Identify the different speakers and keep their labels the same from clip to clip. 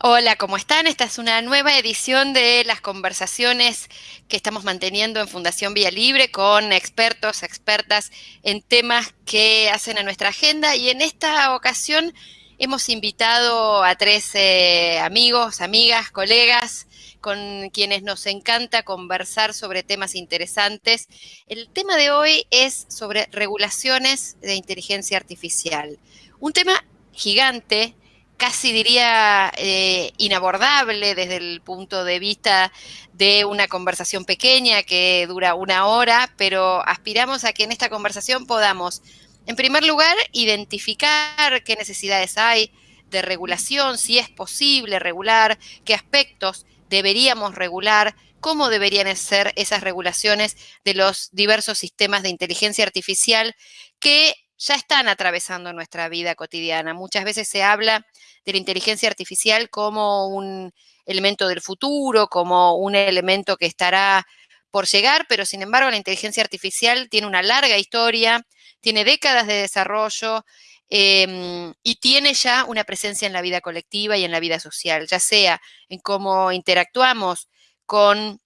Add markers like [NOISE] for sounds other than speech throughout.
Speaker 1: Hola, ¿cómo están? Esta es una nueva edición de las conversaciones que estamos manteniendo en Fundación Vía Libre con expertos, expertas en temas que hacen a nuestra agenda y en esta ocasión hemos invitado a tres eh, amigos, amigas, colegas con quienes nos encanta conversar sobre temas interesantes. El tema de hoy es sobre regulaciones de inteligencia artificial. Un tema gigante casi diría eh, inabordable desde el punto de vista de una conversación pequeña que dura una hora, pero aspiramos a que en esta conversación podamos, en primer lugar, identificar qué necesidades hay de regulación, si es posible regular, qué aspectos deberíamos regular, cómo deberían ser esas regulaciones de los diversos sistemas de inteligencia artificial que ya están atravesando nuestra vida cotidiana. Muchas veces se habla de la inteligencia artificial como un elemento del futuro, como un elemento que estará por llegar, pero sin embargo la inteligencia artificial tiene una larga historia, tiene décadas de desarrollo em, y tiene ya una presencia en la vida colectiva y en la vida social, ya sea en cómo interactuamos con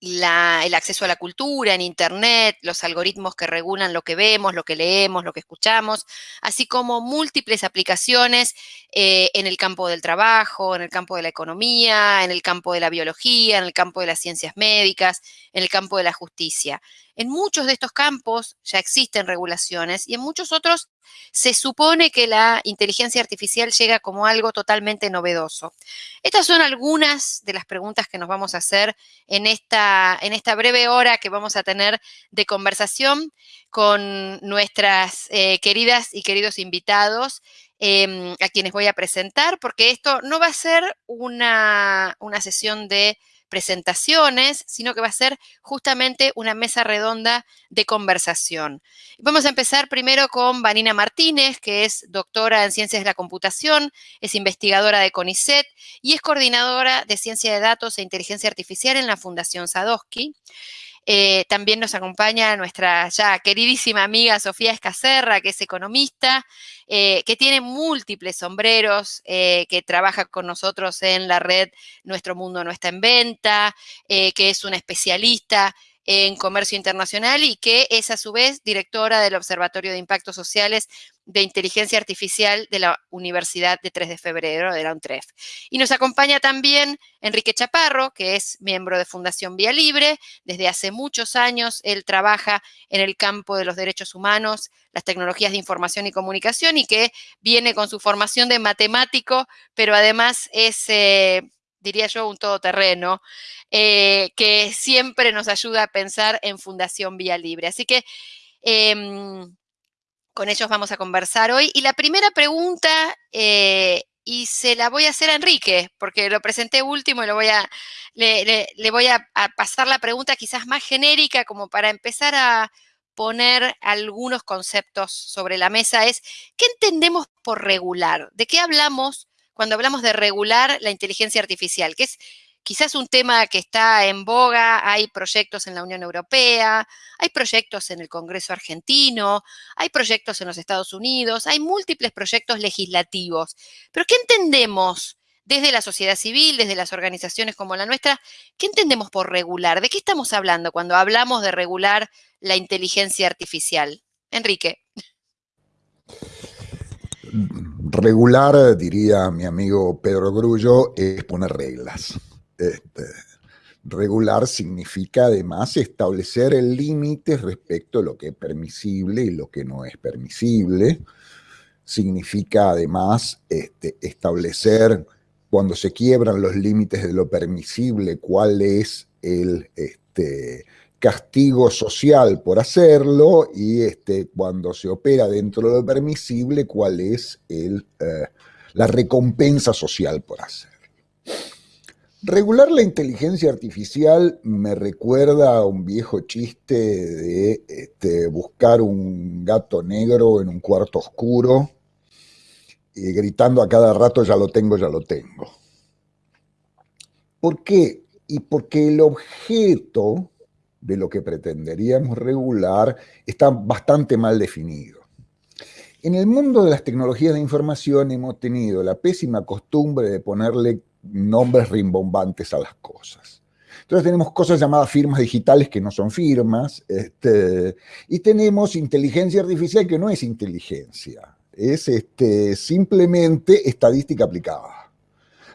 Speaker 1: el acceso a la cultura en Internet, los algoritmos que regulan lo que vemos, lo que leemos, lo que escuchamos, así como múltiples aplicaciones eh, en el campo del trabajo, en el campo de la economía, en el campo de la biología, en el campo de las ciencias médicas, en el campo de la justicia. En muchos de estos campos ya existen regulaciones y en muchos otros se supone que la inteligencia artificial llega como algo totalmente novedoso. Estas son algunas de las preguntas que nos vamos a hacer en esta, en esta breve hora que vamos a tener de conversación con nuestras eh, queridas y queridos invitados. Em, a quienes voy a presentar, porque esto no va a ser una, una sesión de presentaciones, sino que va a ser justamente una mesa redonda de conversación. Vamos a empezar primero con Vanina Martínez, que es doctora en Ciencias de la Computación, es investigadora de CONICET y es coordinadora de Ciencia de Datos e Inteligencia Artificial en la Fundación Sadowski. Eh, también nos acompaña nuestra ya queridísima amiga Sofía Escacerra, que es economista, eh, que tiene múltiples sombreros, eh, que trabaja con nosotros en la red Nuestro Mundo No Está en Venta, que es una especialista en comercio internacional y que es a su vez directora del Observatorio de Impactos Sociales de Inteligencia Artificial de la Universidad de 3 de Febrero, de la UNTREF. Y nos acompaña también Enrique Chaparro, que es miembro de Fundación Vía Libre. Desde hace muchos años él trabaja en el campo de los derechos humanos, las tecnologías de información y comunicación y que viene con su formación de matemático, pero además es... Eh, diría yo, un todoterreno, eh, que siempre nos ayuda a pensar en Fundación Vía Libre. Así que em, con ellos vamos a conversar hoy. Y la primera pregunta, eh, y se la voy a hacer a Enrique, porque lo presenté último y lo voy a, le, voy a, pasar la pregunta quizás más genérica como para empezar a poner algunos conceptos sobre la mesa, es ¿qué entendemos por regular? ¿De qué hablamos cuando hablamos de regular la inteligencia artificial? Que es quizás un tema que está en boga, hay proyectos en la Unión Europea, hay proyectos en el Congreso argentino, hay proyectos en los Estados Unidos, hay múltiples proyectos legislativos. Pero ¿qué entendemos desde la sociedad civil, desde las organizaciones como la nuestra? ¿Qué entendemos por regular? ¿De qué estamos hablando cuando hablamos de regular la inteligencia artificial? Enrique.
Speaker 2: Regular, diría mi amigo Pedro Grullo, es poner reglas. Este, regular significa además establecer límites respecto a lo que es permisible y lo que no es permisible. Significa además este, establecer cuando se quiebran los límites de lo permisible, cuál es el este, castigo social por hacerlo y este, cuando se opera dentro de lo permisible, cuál es el, eh, la recompensa social por hacerlo. Regular la inteligencia artificial me recuerda a un viejo chiste de este, buscar un gato negro en un cuarto oscuro y gritando a cada rato ya lo tengo, ya lo tengo. ¿Por qué? Y porque el objeto de lo que pretenderíamos regular está bastante mal definido. En el mundo de las tecnologías de información hemos tenido la pésima costumbre de ponerle nombres rimbombantes a las cosas. Entonces tenemos cosas llamadas firmas digitales que no son firmas, este, y tenemos inteligencia artificial que no es inteligencia, es este, simplemente estadística aplicada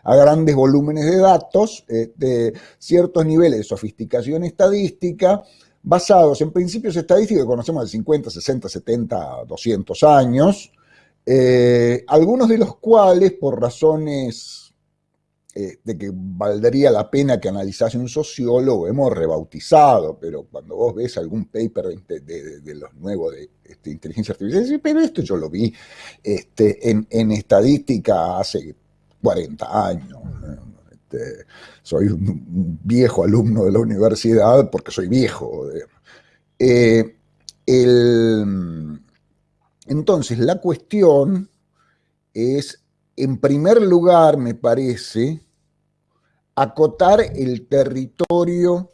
Speaker 2: a grandes volúmenes de datos, este, ciertos niveles de sofisticación estadística, basados en principios estadísticos que conocemos de 50, 60, 70, 200 años, eh, algunos de los cuales por razones eh, de que valdría la pena que analizase un sociólogo, hemos rebautizado, pero cuando vos ves algún paper de, los nuevos de este, inteligencia artificial, pero esto yo lo vi este, en estadística hace 40 años. Este, soy un viejo alumno de la universidad porque soy viejo. Eh, entonces, la cuestión es, en primer lugar, me parece, acotar el territorio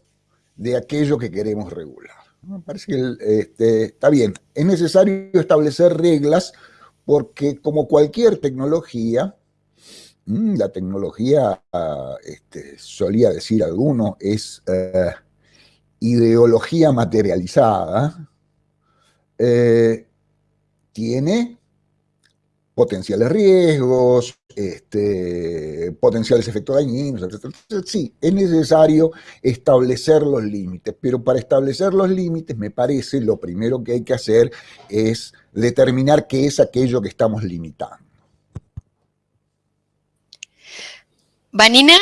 Speaker 2: de aquello que queremos regular. Me parece que este, está bien, es necesario establecer reglas porque como cualquier tecnología, Mm, la tecnología, este, solía decir alguno, es eh, ideología materializada, eh, tiene potenciales riesgos, este, potenciales efectos dañinos, etc. Sí, es necesario establecer los límites, pero para establecer los límites me parece lo primero que hay que hacer es determinar qué es aquello que estamos limitando.
Speaker 1: Vanina.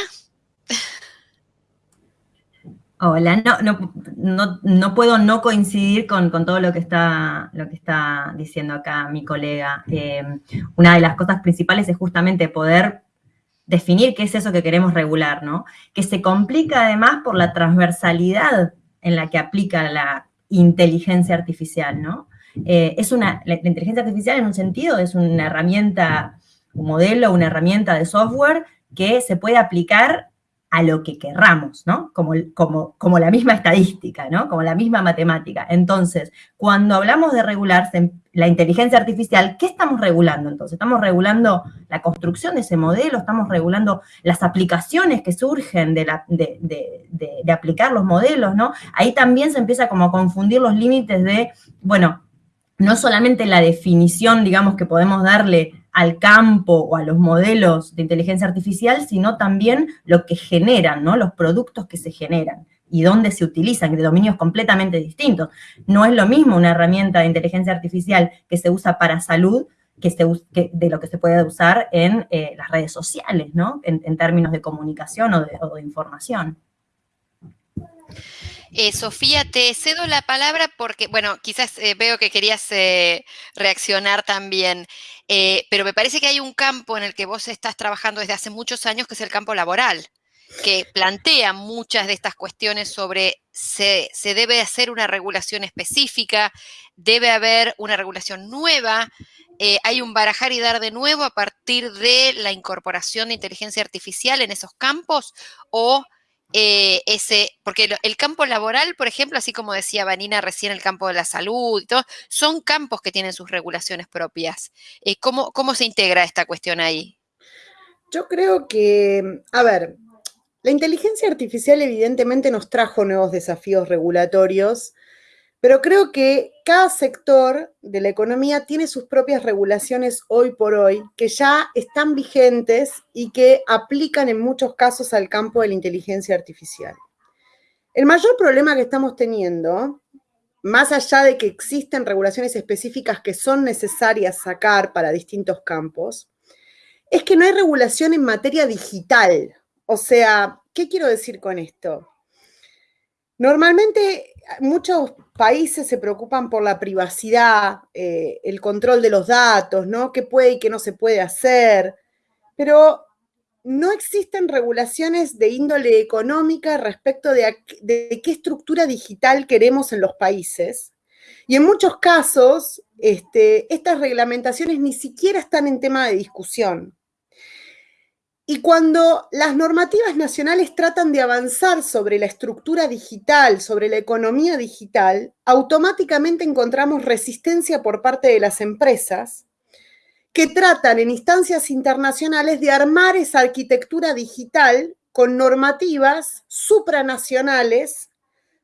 Speaker 3: Hola, no, no, no, puedo no coincidir con, todo lo que, está, lo que está diciendo acá mi colega. Eh, una de las cosas principales es justamente poder definir qué es eso que queremos regular, ¿no? Que se complica además por la transversalidad en la que aplica la inteligencia artificial, ¿no? Eh, es una, la inteligencia artificial en un sentido es una herramienta, un modelo, una herramienta de software que se puede aplicar a lo que querramos, ¿no? Como, como, como la misma estadística, ¿no? Como la misma matemática. Entonces, cuando hablamos de regular la inteligencia artificial, ¿qué estamos regulando entonces? ¿Estamos regulando la construcción de ese modelo? ¿Estamos regulando las aplicaciones que surgen de, la, de, de aplicar los modelos, ¿no? Ahí también se empieza como a confundir los límites de, bueno, no solamente la definición, digamos, que podemos darle al campo o a los modelos de inteligencia artificial, sino también lo que generan, ¿no? Los productos que se generan y dónde se utilizan, de dominios completamente distintos. No es lo mismo una herramienta de inteligencia artificial que se usa para salud que, de lo que se puede usar en eh, las redes sociales, ¿no? En, términos de comunicación o de, información.
Speaker 1: Eh, Sofía, te cedo la palabra porque, bueno, quizás eh, veo que querías reaccionar también. Eh, pero me parece que hay un campo en el que vos estás trabajando desde hace muchos años, que es el campo laboral, que plantea muchas de estas cuestiones sobre se, se debe hacer una regulación específica, debe haber una regulación nueva, eh, hay un barajar y dar de nuevo a partir de la incorporación de inteligencia artificial en esos campos o eh, ese, porque el campo laboral, por ejemplo, así como decía Vanina recién, el campo de la salud y todo, son campos que tienen sus regulaciones propias. Eh, ¿cómo, ¿Cómo se integra esta cuestión ahí?
Speaker 4: Yo creo que, a ver, la inteligencia artificial evidentemente nos trajo nuevos desafíos regulatorios pero creo que cada sector de la economía tiene sus propias regulaciones hoy por hoy que ya están vigentes y que aplican en muchos casos al campo de la inteligencia artificial. El mayor problema que estamos teniendo, más allá de que existen regulaciones específicas que son necesarias sacar para distintos campos, es que no hay regulación en materia digital. O sea, ¿qué quiero decir con esto? Normalmente muchos países se preocupan por la privacidad, eh, el control de los datos, ¿no? ¿Qué puede y qué no se puede hacer? Pero no existen regulaciones de índole económica respecto de, qué estructura digital queremos en los países. Y en muchos casos, este, estas reglamentaciones ni siquiera están en tema de discusión. Y cuando las normativas nacionales tratan de avanzar sobre la estructura digital, sobre la economía digital, automáticamente encontramos resistencia por parte de las empresas que tratan en instancias internacionales de armar esa arquitectura digital con normativas supranacionales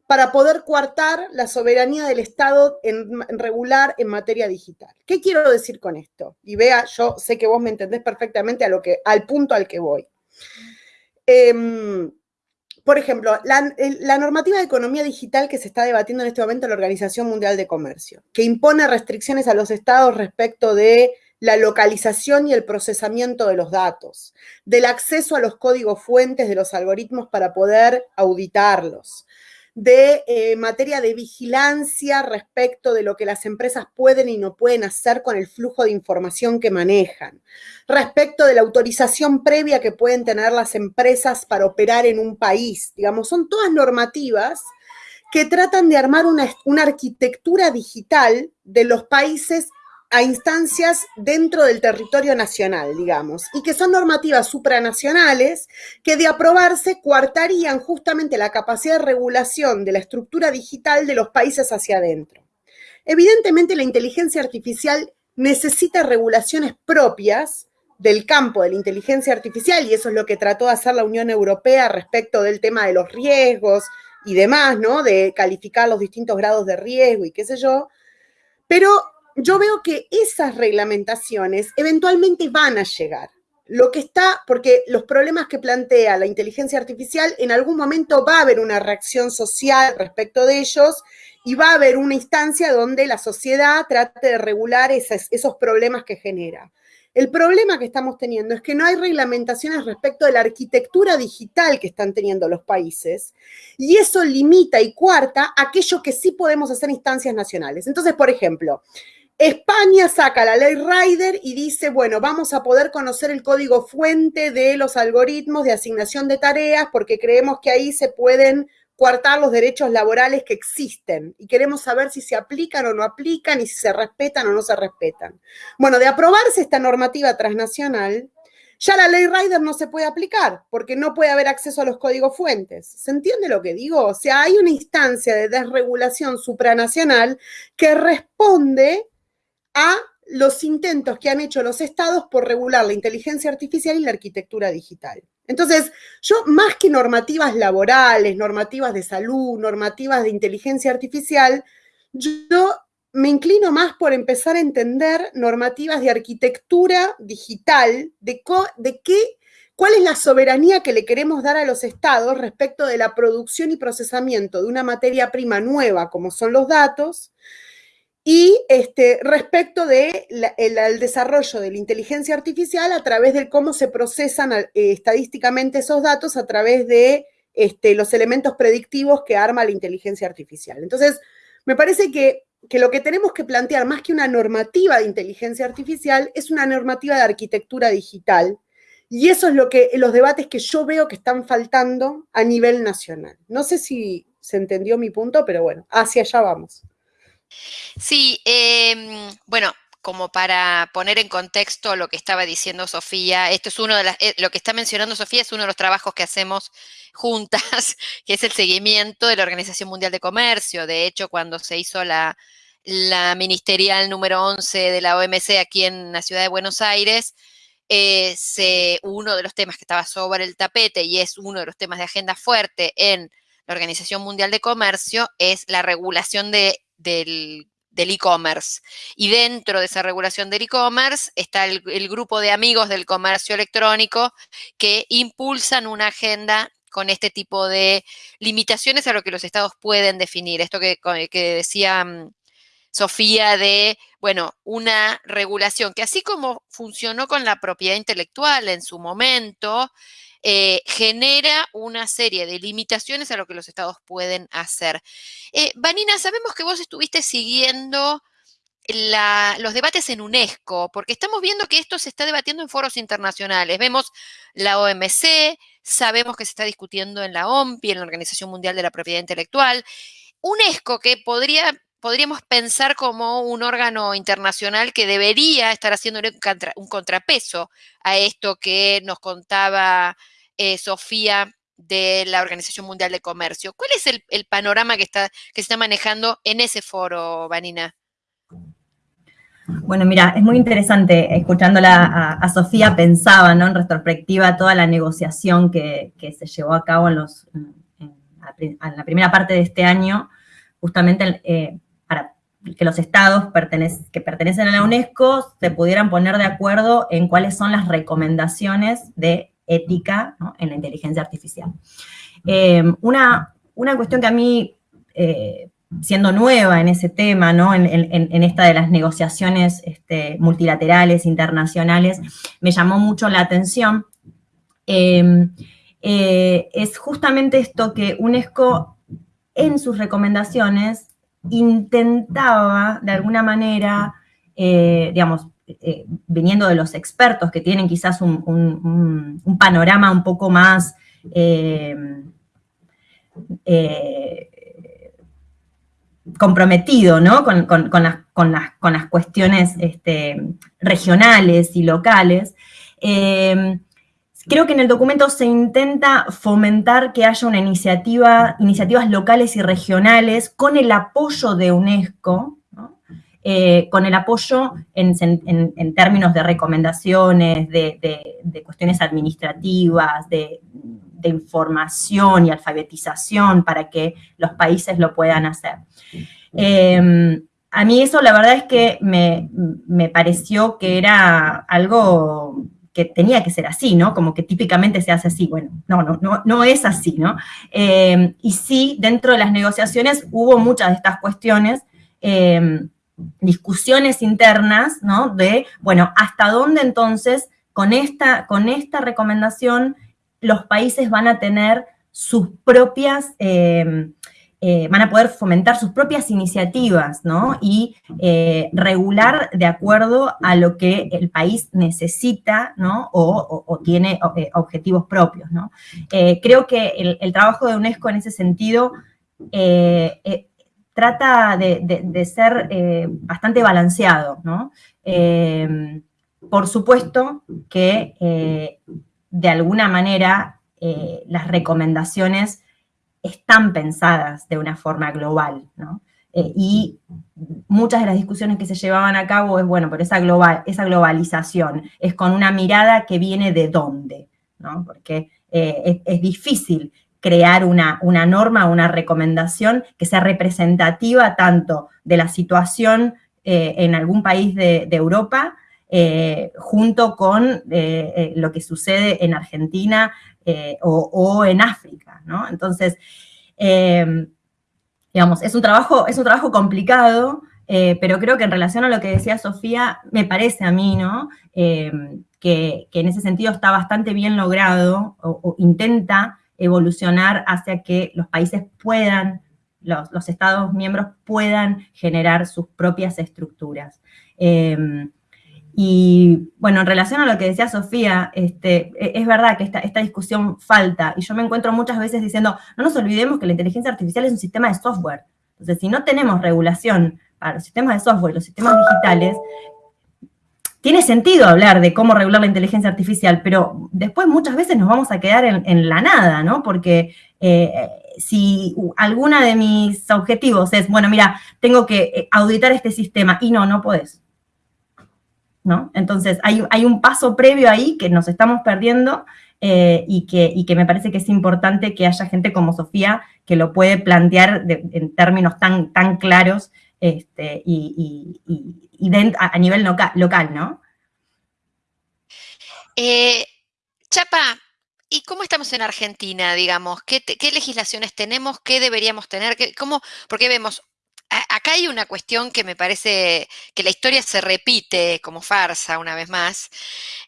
Speaker 4: para poder coartar la soberanía del Estado en, regular en materia digital. ¿Qué quiero decir con esto? Y vea, yo sé que vos me entendés perfectamente a lo que, al punto al que voy. Em, por ejemplo, la, la, normativa de economía digital que se está debatiendo en este momento en la Organización Mundial de Comercio, que impone restricciones a los estados respecto de la localización y el procesamiento de los datos, del acceso a los códigos fuentes de los algoritmos para poder auditarlos, de eh, materia de vigilancia respecto de lo que las empresas pueden y no pueden hacer con el flujo de información que manejan, respecto de la autorización previa que pueden tener las empresas para operar en un país. Digamos, son todas normativas que tratan de armar una, una arquitectura digital de los países a instancias dentro del territorio nacional, digamos, y que son normativas supranacionales que de aprobarse coartarían justamente la capacidad de regulación de la estructura digital de los países hacia adentro. Evidentemente la inteligencia artificial necesita regulaciones propias del campo de la inteligencia artificial y eso es lo que trató de hacer la Unión Europea respecto del tema de los riesgos y demás, ¿no? De calificar los distintos grados de riesgo y qué sé yo. Pero yo veo que esas reglamentaciones eventualmente van a llegar. Lo que está, porque los problemas que plantea la inteligencia artificial, en algún momento va a haber una reacción social respecto de ellos y va a haber una instancia donde la sociedad trate de regular esos, problemas que genera. El problema que estamos teniendo es que no hay reglamentaciones respecto de la arquitectura digital que están teniendo los países y eso limita y cuarta aquello que sí podemos hacer instancias nacionales. Entonces, por ejemplo, España saca la ley Rider y dice, bueno, vamos a poder conocer el código fuente de los algoritmos de asignación de tareas porque creemos que ahí se pueden coartar los derechos laborales que existen y queremos saber si se aplican o no aplican y si se respetan o no se respetan. Bueno, de aprobarse esta normativa transnacional, ya la ley Rider no se puede aplicar porque no puede haber acceso a los códigos fuentes. ¿Se entiende lo que digo? O sea, hay una instancia de desregulación supranacional que responde a los intentos que han hecho los estados por regular la inteligencia artificial y la arquitectura digital. Entonces, yo más que normativas laborales, normativas de salud, normativas de inteligencia artificial, yo me inclino más por empezar a entender normativas de arquitectura digital, de, qué, cuál es la soberanía que le queremos dar a los estados respecto de la producción y procesamiento de una materia prima nueva como son los datos, y este, respecto de desarrollo de la inteligencia artificial a través de cómo se procesan eh, estadísticamente esos datos a través de este, los elementos predictivos que arma la inteligencia artificial. Entonces, me parece que, que lo que tenemos que plantear más que una normativa de inteligencia artificial es una normativa de arquitectura digital. Y eso es lo que los debates que yo veo que están faltando a nivel nacional. No sé si se entendió mi punto, pero bueno, hacia allá vamos.
Speaker 1: Sí, em, bueno, como para poner en contexto lo que estaba diciendo Sofía, esto es uno de las, eh, lo que está mencionando Sofía es uno de los trabajos que hacemos [LAUGHS] juntas, que es el seguimiento de la Organización Mundial de Comercio. De hecho, cuando se hizo la, la ministerial número 11 de la OMC aquí en la ciudad de Buenos Aires, eh, uno de los temas que estaba sobre el tapete y es uno de los temas de agenda fuerte en la Organización Mundial de Comercio es la regulación de del e-commerce. y dentro de esa regulación del e-commerce está el, grupo de amigos del comercio electrónico que impulsan una agenda con este tipo de limitaciones a lo que los estados pueden definir. Esto que, que decía mm, Sofía de, bueno, una regulación que así como funcionó con la propiedad intelectual en su momento, eh, genera una serie de limitaciones a lo que los estados pueden hacer. Eh, Vanina, sabemos que vos estuviste siguiendo los debates en UNESCO, porque estamos viendo que esto se está debatiendo en foros internacionales. Vemos la OMC, sabemos que se está discutiendo en la OMPI, en la Organización Mundial de la Propiedad Intelectual. UNESCO, que podría podríamos pensar como un órgano internacional que debería estar haciendo un, contrapeso a esto que nos contaba eh, Sofía de la Organización Mundial de Comercio. ¿Cuál es el, panorama que, está, que se está manejando en ese foro, Vanina?
Speaker 3: Bueno, mira, es muy interesante, escuchándola a, Sofía, pensaba, ¿no? En retrospectiva, toda la negociación que, se llevó a cabo en, los, la primera parte de este año, justamente eh, para que los estados que pertenecen a la UNESCO se pudieran poner de acuerdo en cuáles son las recomendaciones de ética en la inteligencia artificial. Eh, una, una, cuestión que a mí eh, siendo nueva en ese tema, ¿no? en, esta de las negociaciones este, multilaterales, internacionales, me llamó mucho la atención, em, eh, es justamente esto que UNESCO en sus recomendaciones intentaba de alguna manera, eh, digamos, eh, viniendo de los expertos que tienen quizás un, panorama un poco más comprometido ¿no? con, las, cuestiones este, regionales y locales. Eh, creo que en el documento se intenta fomentar que haya una iniciativa, iniciativas locales y regionales con el apoyo de UNESCO, eh, con el apoyo en, términos de recomendaciones, de cuestiones administrativas, de, información y alfabetización para que los países lo puedan hacer. Em, a mí eso la verdad es que me, pareció que era algo que tenía que ser así, ¿no? Como que típicamente se hace así. Bueno, no, no, no, no es así, ¿no? Em, y sí, dentro de las negociaciones hubo muchas de estas cuestiones, em, discusiones internas, ¿no? De, bueno, ¿hasta dónde entonces con esta, con esta recomendación los países van a tener sus propias, eh, eh, van a poder fomentar sus propias iniciativas, ¿no? Y eh, regular de acuerdo a lo que el país necesita, ¿no? O, tiene objetivos propios, ¿no? creo que el, trabajo de UNESCO en ese sentido trata de, ser bastante balanceado, ¿no? por supuesto que de alguna manera eh, las recomendaciones están pensadas de una forma global, ¿no? Eh, y muchas de las discusiones que se llevaban a cabo es, bueno, por esa, global, esa globalización, es con una mirada que viene de dónde, ¿no? Porque eh, es, difícil crear una, una norma, una recomendación que sea representativa tanto de la situación en algún país de, Europa eh, junto con eh, eh, lo que sucede en Argentina o, en África, ¿no? Entonces, em, digamos, es un trabajo, es un trabajo complicado, pero creo que en relación a lo que decía Sofía, me parece a mí, ¿no? Em, que, en ese sentido está bastante bien logrado o, intenta evolucionar hacia que los países puedan, los, Estados miembros puedan generar sus propias estructuras. Em, y bueno, en relación a lo que decía Sofía, este, e, es verdad que esta, esta, discusión falta, y yo me encuentro muchas veces diciendo, no nos olvidemos que la inteligencia artificial es un sistema de software. Entonces, si no tenemos regulación para los sistemas de software los sistemas digitales, tiene sentido hablar de cómo regular la inteligencia artificial, pero después muchas veces nos vamos a quedar en, la nada, ¿no? Porque eh, si alguna de mis objetivos es, bueno, mira, tengo que eh, auditar este sistema, y no, no podés entonces, hay, un paso previo ahí que nos estamos perdiendo eh, y, que, me parece que es importante que haya gente como Sofía que lo puede plantear en términos tan, tan claros este, y, a, nivel local, ¿no?
Speaker 1: Eh, Chapa, ¿y cómo estamos en Argentina, digamos? ¿Qué, legislaciones tenemos? ¿Qué deberíamos tener? ¿Cómo? Porque vemos acá hay una cuestión que me parece que la historia se repite como farsa una vez más,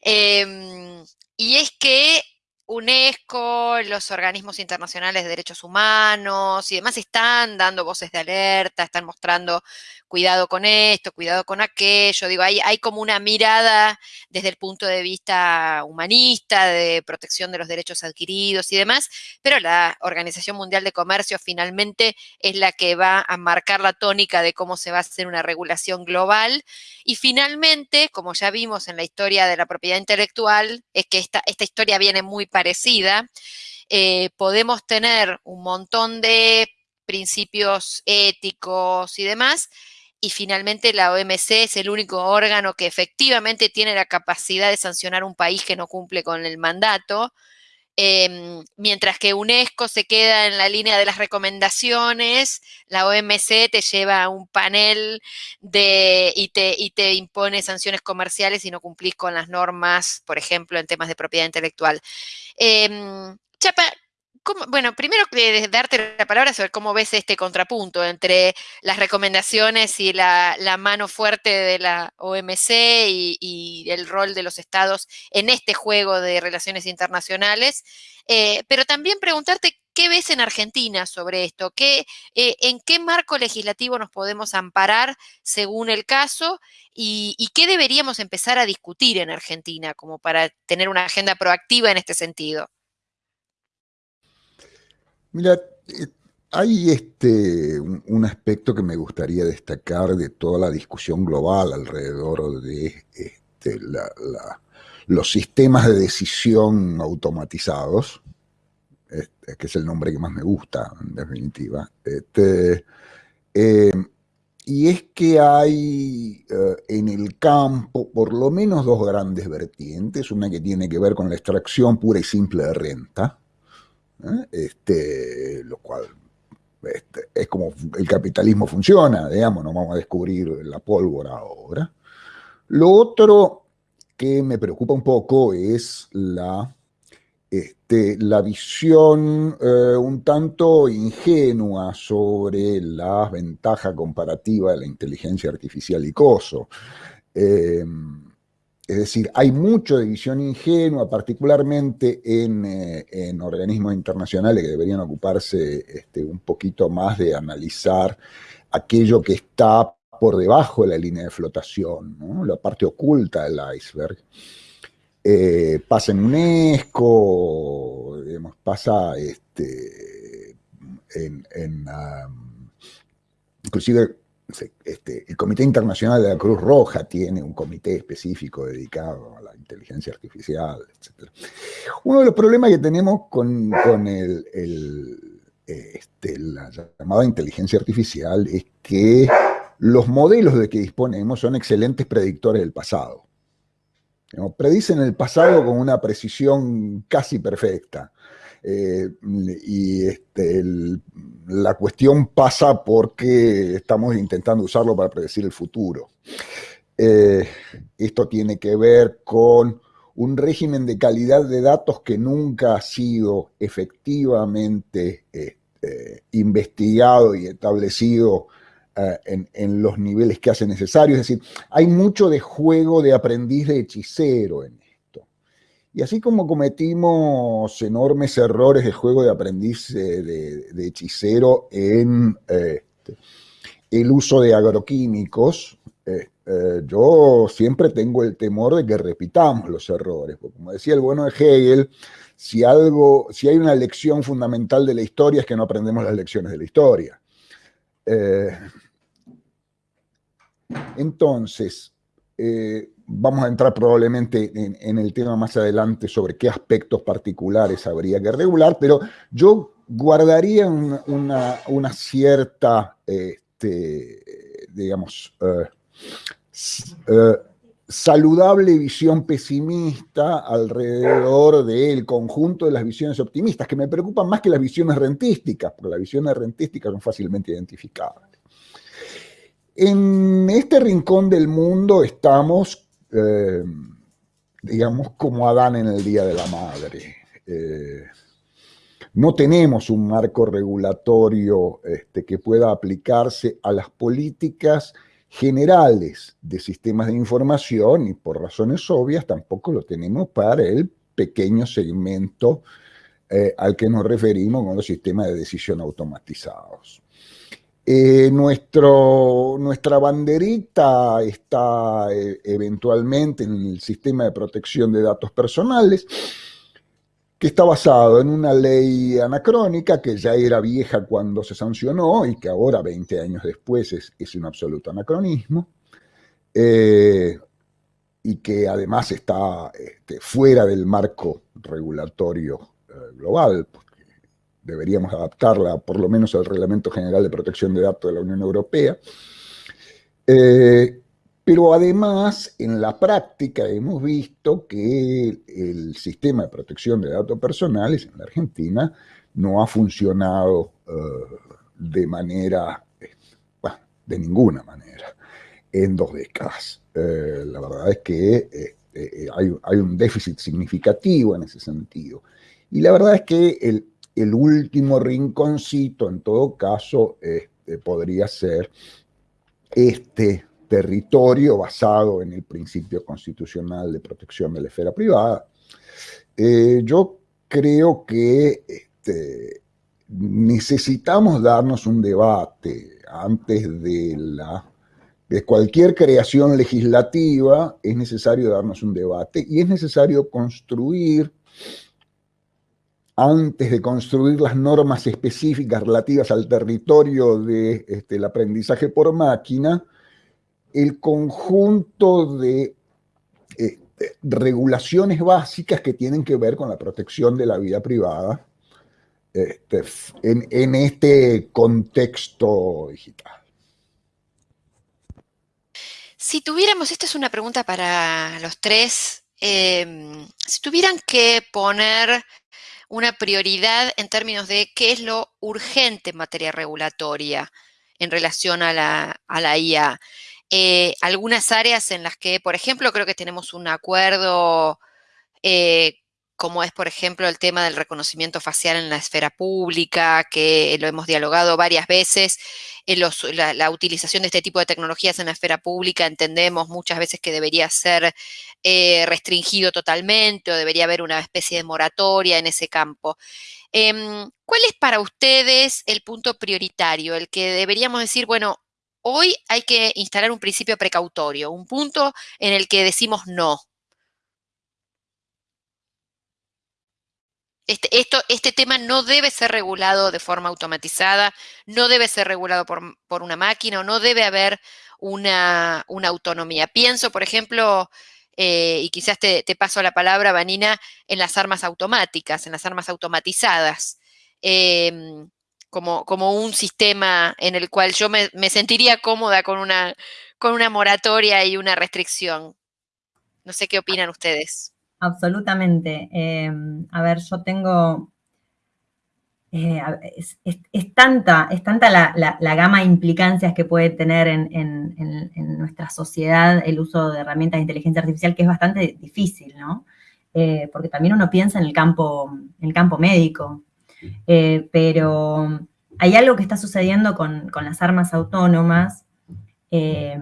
Speaker 1: em, y es que UNESCO, los organismos internacionales de derechos humanos y demás están dando voces de alerta, están mostrando cuidado con esto, cuidado con aquello, digo, hay, como una mirada desde el punto de vista humanista, de protección de los derechos adquiridos y demás, pero la Organización Mundial de Comercio finalmente es la que va a marcar la tónica de cómo se va a hacer una regulación global. Y finalmente, como ya vimos en la historia de la propiedad intelectual, es que esta, esta historia viene muy parecida, eh, podemos tener un montón de principios éticos y demás, y finalmente la OMC es el único órgano que efectivamente tiene la capacidad de sancionar un país que no cumple con el mandato, em, mientras que UNESCO se queda en la línea de las recomendaciones, la OMC te lleva a un panel de, y, te, y te impone sanciones comerciales si no cumplís con las normas, por ejemplo, en temas de propiedad intelectual. Em, Chapa, bueno, primero darte la palabra sobre cómo ves este contrapunto entre las recomendaciones y la, mano fuerte de la OMC y, el rol de los estados en este juego de relaciones internacionales, eh, pero también preguntarte qué ves en Argentina sobre esto, ¿Qué, eh, en qué marco legislativo nos podemos amparar según el caso y qué deberíamos empezar a discutir en Argentina como para tener una agenda proactiva en este sentido.
Speaker 2: Mira, eh, hay este, un, aspecto que me gustaría destacar de toda la discusión global alrededor de este, los sistemas de decisión automatizados, este, que es el nombre que más me gusta, en definitiva. Este, eh, y es que hay eh, en el campo por lo menos dos grandes vertientes, una que tiene que ver con la extracción pura y simple de renta, este, lo cual este, es como el capitalismo funciona, digamos, no vamos a descubrir la pólvora ahora. Lo otro que me preocupa un poco es la, este, la visión eh, un tanto ingenua sobre la ventaja comparativa de la inteligencia artificial y COSO. Eh, es decir, hay mucho de visión ingenua, particularmente eh, en, organismos internacionales que deberían ocuparse este, un poquito más de analizar aquello que está por debajo de la línea de flotación, la parte oculta del iceberg. Eh, pasa en UNESCO, pasa este, en, inclusive este, el Comité Internacional de la Cruz Roja tiene un comité específico dedicado a la inteligencia artificial, etc. Uno de los problemas que tenemos con, este, la llamada inteligencia artificial es que los modelos de que disponemos son excelentes predictores del pasado. predicen el pasado con una precisión casi perfecta. Eh, y este, la cuestión pasa porque estamos intentando usarlo para predecir el futuro. Eh, esto tiene que ver con un régimen de calidad de datos que nunca ha sido efectivamente este, investigado y establecido eh, en, en, los niveles que hace necesario. Es decir, hay mucho de juego de aprendiz de hechicero en y así como cometimos enormes errores de juego de aprendiz de, hechicero en este, el uso de agroquímicos, eh, eh, yo siempre tengo el temor de que repitamos los errores. Porque como decía el bueno de Hegel, si, algo, si hay una lección fundamental de la historia es que no aprendemos las lecciones de la historia. Eh, entonces, vamos a entrar probablemente en, el tema más adelante sobre qué aspectos particulares habría que regular, pero yo guardaría una, cierta, este, digamos, eh, eh, saludable visión pesimista alrededor del conjunto de las visiones optimistas, que me preocupan más que las visiones rentísticas, porque las visiones rentísticas son fácilmente identificables. En este rincón del mundo estamos eh, digamos, como Adán en el Día de la Madre. Eh, no tenemos un marco regulatorio este, que pueda aplicarse a las políticas generales de sistemas de información y por razones obvias tampoco lo tenemos para el pequeño segmento eh, al que nos referimos con los sistemas de decisión automatizados. Eh, nuestro, nuestra banderita está eh, eventualmente en el sistema de protección de datos personales, que está basado en una ley anacrónica que ya era vieja cuando se sancionó y que ahora, 20 años después, es, un absoluto anacronismo, eh, y que además está este, fuera del marco regulatorio global, deberíamos adaptarla por lo menos al Reglamento General de Protección de Datos de la Unión Europea. Eh, pero además, en la práctica hemos visto que el sistema de protección de datos personales en la Argentina no ha funcionado eh, de manera, bueno, de ninguna manera, en dos décadas. Eh, la verdad es que hay, hay un déficit significativo en ese sentido. Y la verdad es que el, el último rinconcito, en todo caso, este, podría ser este territorio basado en el principio constitucional de protección de la esfera privada. Eh, yo creo que este, necesitamos darnos un debate antes de la de cualquier creación legislativa es necesario darnos un debate y es necesario construir antes de construir las normas específicas relativas al territorio del de, este, aprendizaje por máquina, el conjunto de este, regulaciones básicas que tienen que ver con la protección de la vida privada este, en, este contexto digital.
Speaker 1: Si tuviéramos, esta es una pregunta para los tres, eh, si tuvieran que poner una prioridad en términos de qué es lo urgente en materia regulatoria en relación a la, a la IA. Eh, algunas áreas en las que, por ejemplo, creo que tenemos un acuerdo eh, como es, por ejemplo, el tema del reconocimiento facial en la esfera pública, que lo hemos dialogado varias veces. En la, utilización de este tipo de tecnologías en la esfera pública entendemos muchas veces que debería ser eh, restringido totalmente o debería haber una especie de moratoria en ese campo. Em, ¿Cuál es para ustedes el punto prioritario, el que deberíamos decir, bueno, hoy hay que instalar un principio precautorio, un punto en el que decimos no? Este, esto, este tema no debe ser regulado de forma automatizada, no debe ser regulado por, una máquina o no debe haber una, autonomía. Pienso, por ejemplo, eh, y quizás te, paso la palabra, Vanina, en las armas automáticas, en las armas automatizadas, em, como, como, un sistema en el cual yo me, sentiría cómoda con una, con una moratoria y una restricción. No sé qué opinan ustedes.
Speaker 3: Absolutamente. Em, a ver, yo tengo... Eh, es, tanta, es tanta la, gama de implicancias que puede tener en, nuestra sociedad el uso de herramientas de inteligencia artificial que es bastante difícil, ¿no? Eh, porque también uno piensa en el campo, en el campo médico, eh, pero hay algo que está sucediendo con, las armas autónomas que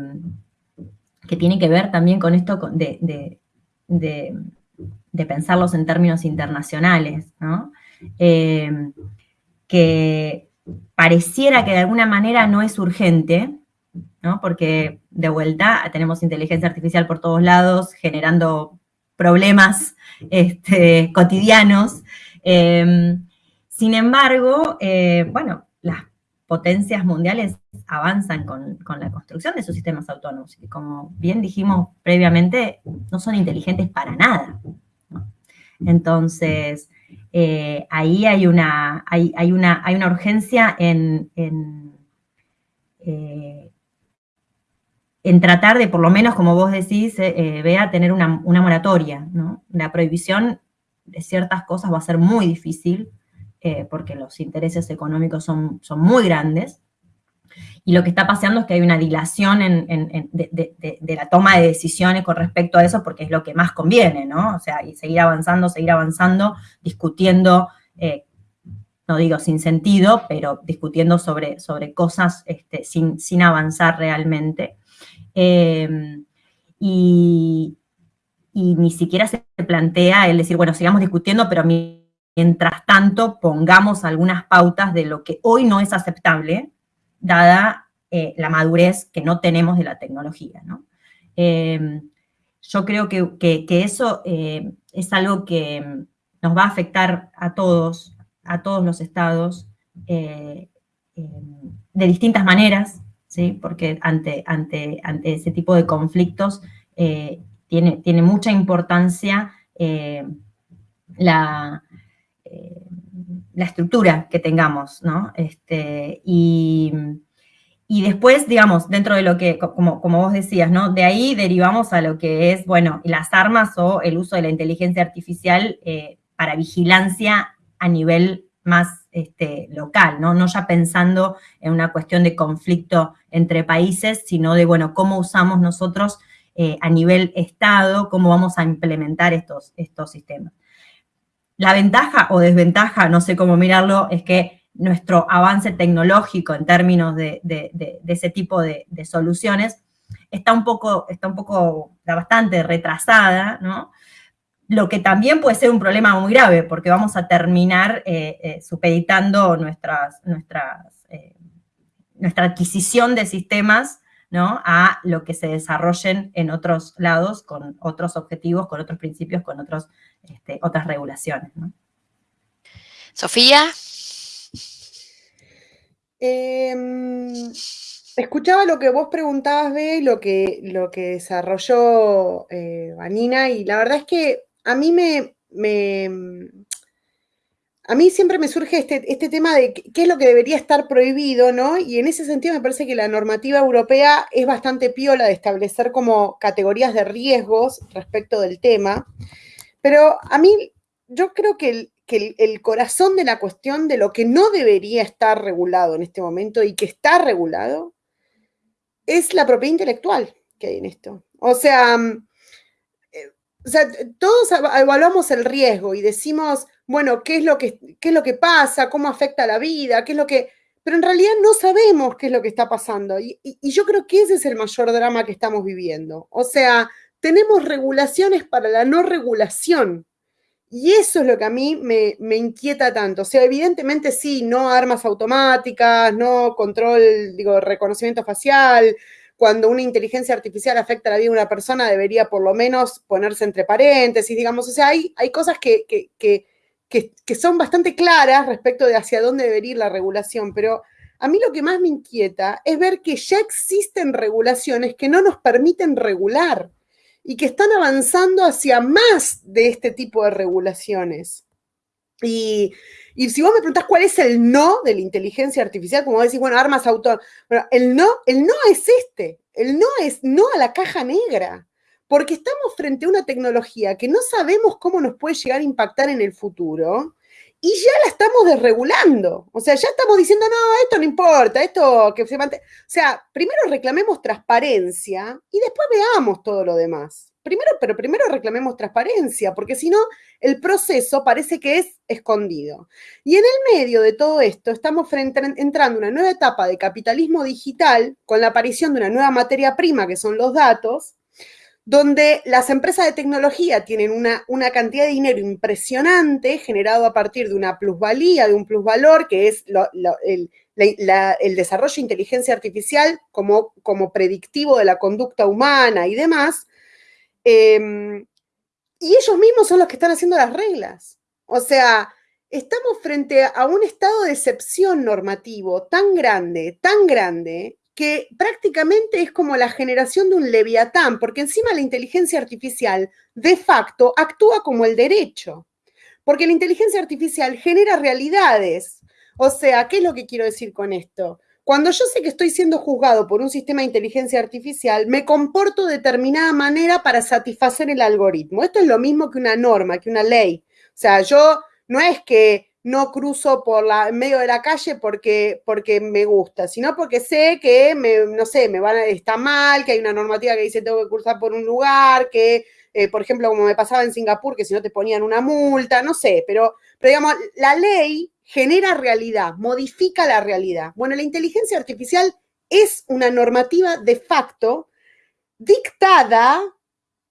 Speaker 3: tiene que ver también con esto de pensarlos en términos internacionales. Eh, que pareciera que de alguna manera no es urgente, ¿no? Porque de vuelta tenemos inteligencia artificial por todos lados, generando problemas este, cotidianos. Eh, sin embargo, eh, bueno, las potencias mundiales avanzan con, con, la construcción de sus sistemas autónomos. Y como bien dijimos previamente, no son inteligentes para nada. Entonces, eh, ahí hay una, hay, una, hay una urgencia en, en, eh, tratar de, por lo menos, como vos decís, eh, vea, tener una, moratoria, ¿no? La prohibición de ciertas cosas va a ser muy difícil, porque los intereses económicos son, son muy grandes, y lo que está pasando es que hay una dilación de, la toma de decisiones con respecto a eso, porque es lo que más conviene, ¿no? O sea, y seguir avanzando, seguir avanzando, discutiendo, eh, no digo sin sentido, pero discutiendo sobre, sobre cosas este, sin, sin, avanzar realmente. Y, y ni siquiera se plantea el decir, bueno, sigamos discutiendo, pero mientras tanto pongamos algunas pautas de lo que hoy no es aceptable, dada eh, la madurez que no tenemos de la tecnología, ¿no? Em, yo creo que, eso eh, es algo que nos va a afectar a todos, a todos los estados, de distintas maneras, porque ante, ese tipo de conflictos tiene mucha importancia la, la estructura que tengamos, ¿no? Este, y, después, digamos, dentro de lo que, como, como, vos decías, ¿no? De ahí derivamos a lo que es, bueno, las armas o el uso de la inteligencia artificial eh, para vigilancia a nivel más este, local, ¿no? No ya pensando en una cuestión de conflicto entre países, sino de, bueno, cómo usamos nosotros eh, a nivel Estado, cómo vamos a implementar estos, estos sistemas. La ventaja o desventaja, no sé cómo mirarlo, es que nuestro avance tecnológico en términos de, ese tipo de, soluciones está un poco, está un poco, bastante retrasada, ¿no? Lo que también puede ser un problema muy grave, porque vamos a terminar eh, eh, supeditando nuestras, nuestras, eh, nuestra adquisición de sistemas a lo que se desarrollen en otros lados con otros objetivos, con otros principios, con otros, este, otras regulaciones.
Speaker 1: Sofía.
Speaker 4: Em, escuchaba lo que vos preguntabas, Be, lo que, lo que desarrolló eh, Vanina, y la verdad es que a mí me, a mí siempre me surge este, este, tema de qué es lo que debería estar prohibido, ¿no? Y en ese sentido me parece que la normativa europea es bastante piola de establecer como categorías de riesgos respecto del tema. Pero a mí, yo creo que el, corazón de la cuestión de lo que no debería estar regulado en este momento y que está regulado es la propiedad intelectual que hay en esto. O sea, eh, o sea todos evaluamos el riesgo y decimos bueno, ¿qué es lo que, qué es lo que pasa? ¿Cómo afecta la vida? ¿Qué es lo que...? Pero en realidad no sabemos qué es lo que está pasando. Y, yo creo que ese es el mayor drama que estamos viviendo. O sea, tenemos regulaciones para la no regulación. Y eso es lo que a mí me, me, inquieta tanto. O sea, evidentemente sí, no armas automáticas, no control, digo, reconocimiento facial. Cuando una inteligencia artificial afecta la vida de una persona, debería por lo menos ponerse entre paréntesis, digamos. O sea, hay, hay cosas que, que que, son bastante claras respecto de hacia dónde debería ir la regulación, pero a mí lo que más me inquieta es ver que ya existen regulaciones que no nos permiten regular y que están avanzando hacia más de este tipo de regulaciones. Y, si vos me preguntás cuál es el no de la inteligencia artificial, como decís, bueno, armas autónomas, bueno, el no, el no es este, el no es no a la caja negra porque estamos frente a una tecnología que no sabemos cómo nos puede llegar a impactar en el futuro y ya la estamos desregulando. O sea, ya estamos diciendo, no, esto no importa, esto que se mantenga. O sea, primero reclamemos transparencia y después veamos todo lo demás. Primero, pero primero reclamemos transparencia, porque si no, el proceso parece que es escondido. Y en el medio de todo esto, estamos entrando a una nueva etapa de capitalismo digital con la aparición de una nueva materia prima, que son los datos, donde las empresas de tecnología tienen una, una, cantidad de dinero impresionante generado a partir de una plusvalía, de un plusvalor, que es el, desarrollo de inteligencia artificial como, como, predictivo de la conducta humana y demás. Em, y ellos mismos son los que están haciendo las reglas. O sea, estamos frente a un estado de excepción normativo tan grande, tan grande, que prácticamente es como la generación de un leviatán, porque encima la inteligencia artificial de facto actúa como el derecho, porque la inteligencia artificial genera realidades. O sea, ¿qué es lo que quiero decir con esto? Cuando yo sé que estoy siendo juzgado por un sistema de inteligencia artificial, me comporto de determinada manera para satisfacer el algoritmo. Esto es lo mismo que una norma, que una ley. O sea, yo no es que no cruzo por la, en medio de la calle porque, porque me gusta, sino porque sé que, me, no sé, me van a, está mal, que hay una normativa que dice tengo que cruzar por un lugar, que, eh, por ejemplo, como me pasaba en Singapur, que si no te ponían una multa, no sé, pero, pero digamos, la ley genera realidad, modifica la realidad. Bueno, la inteligencia artificial es una normativa de facto dictada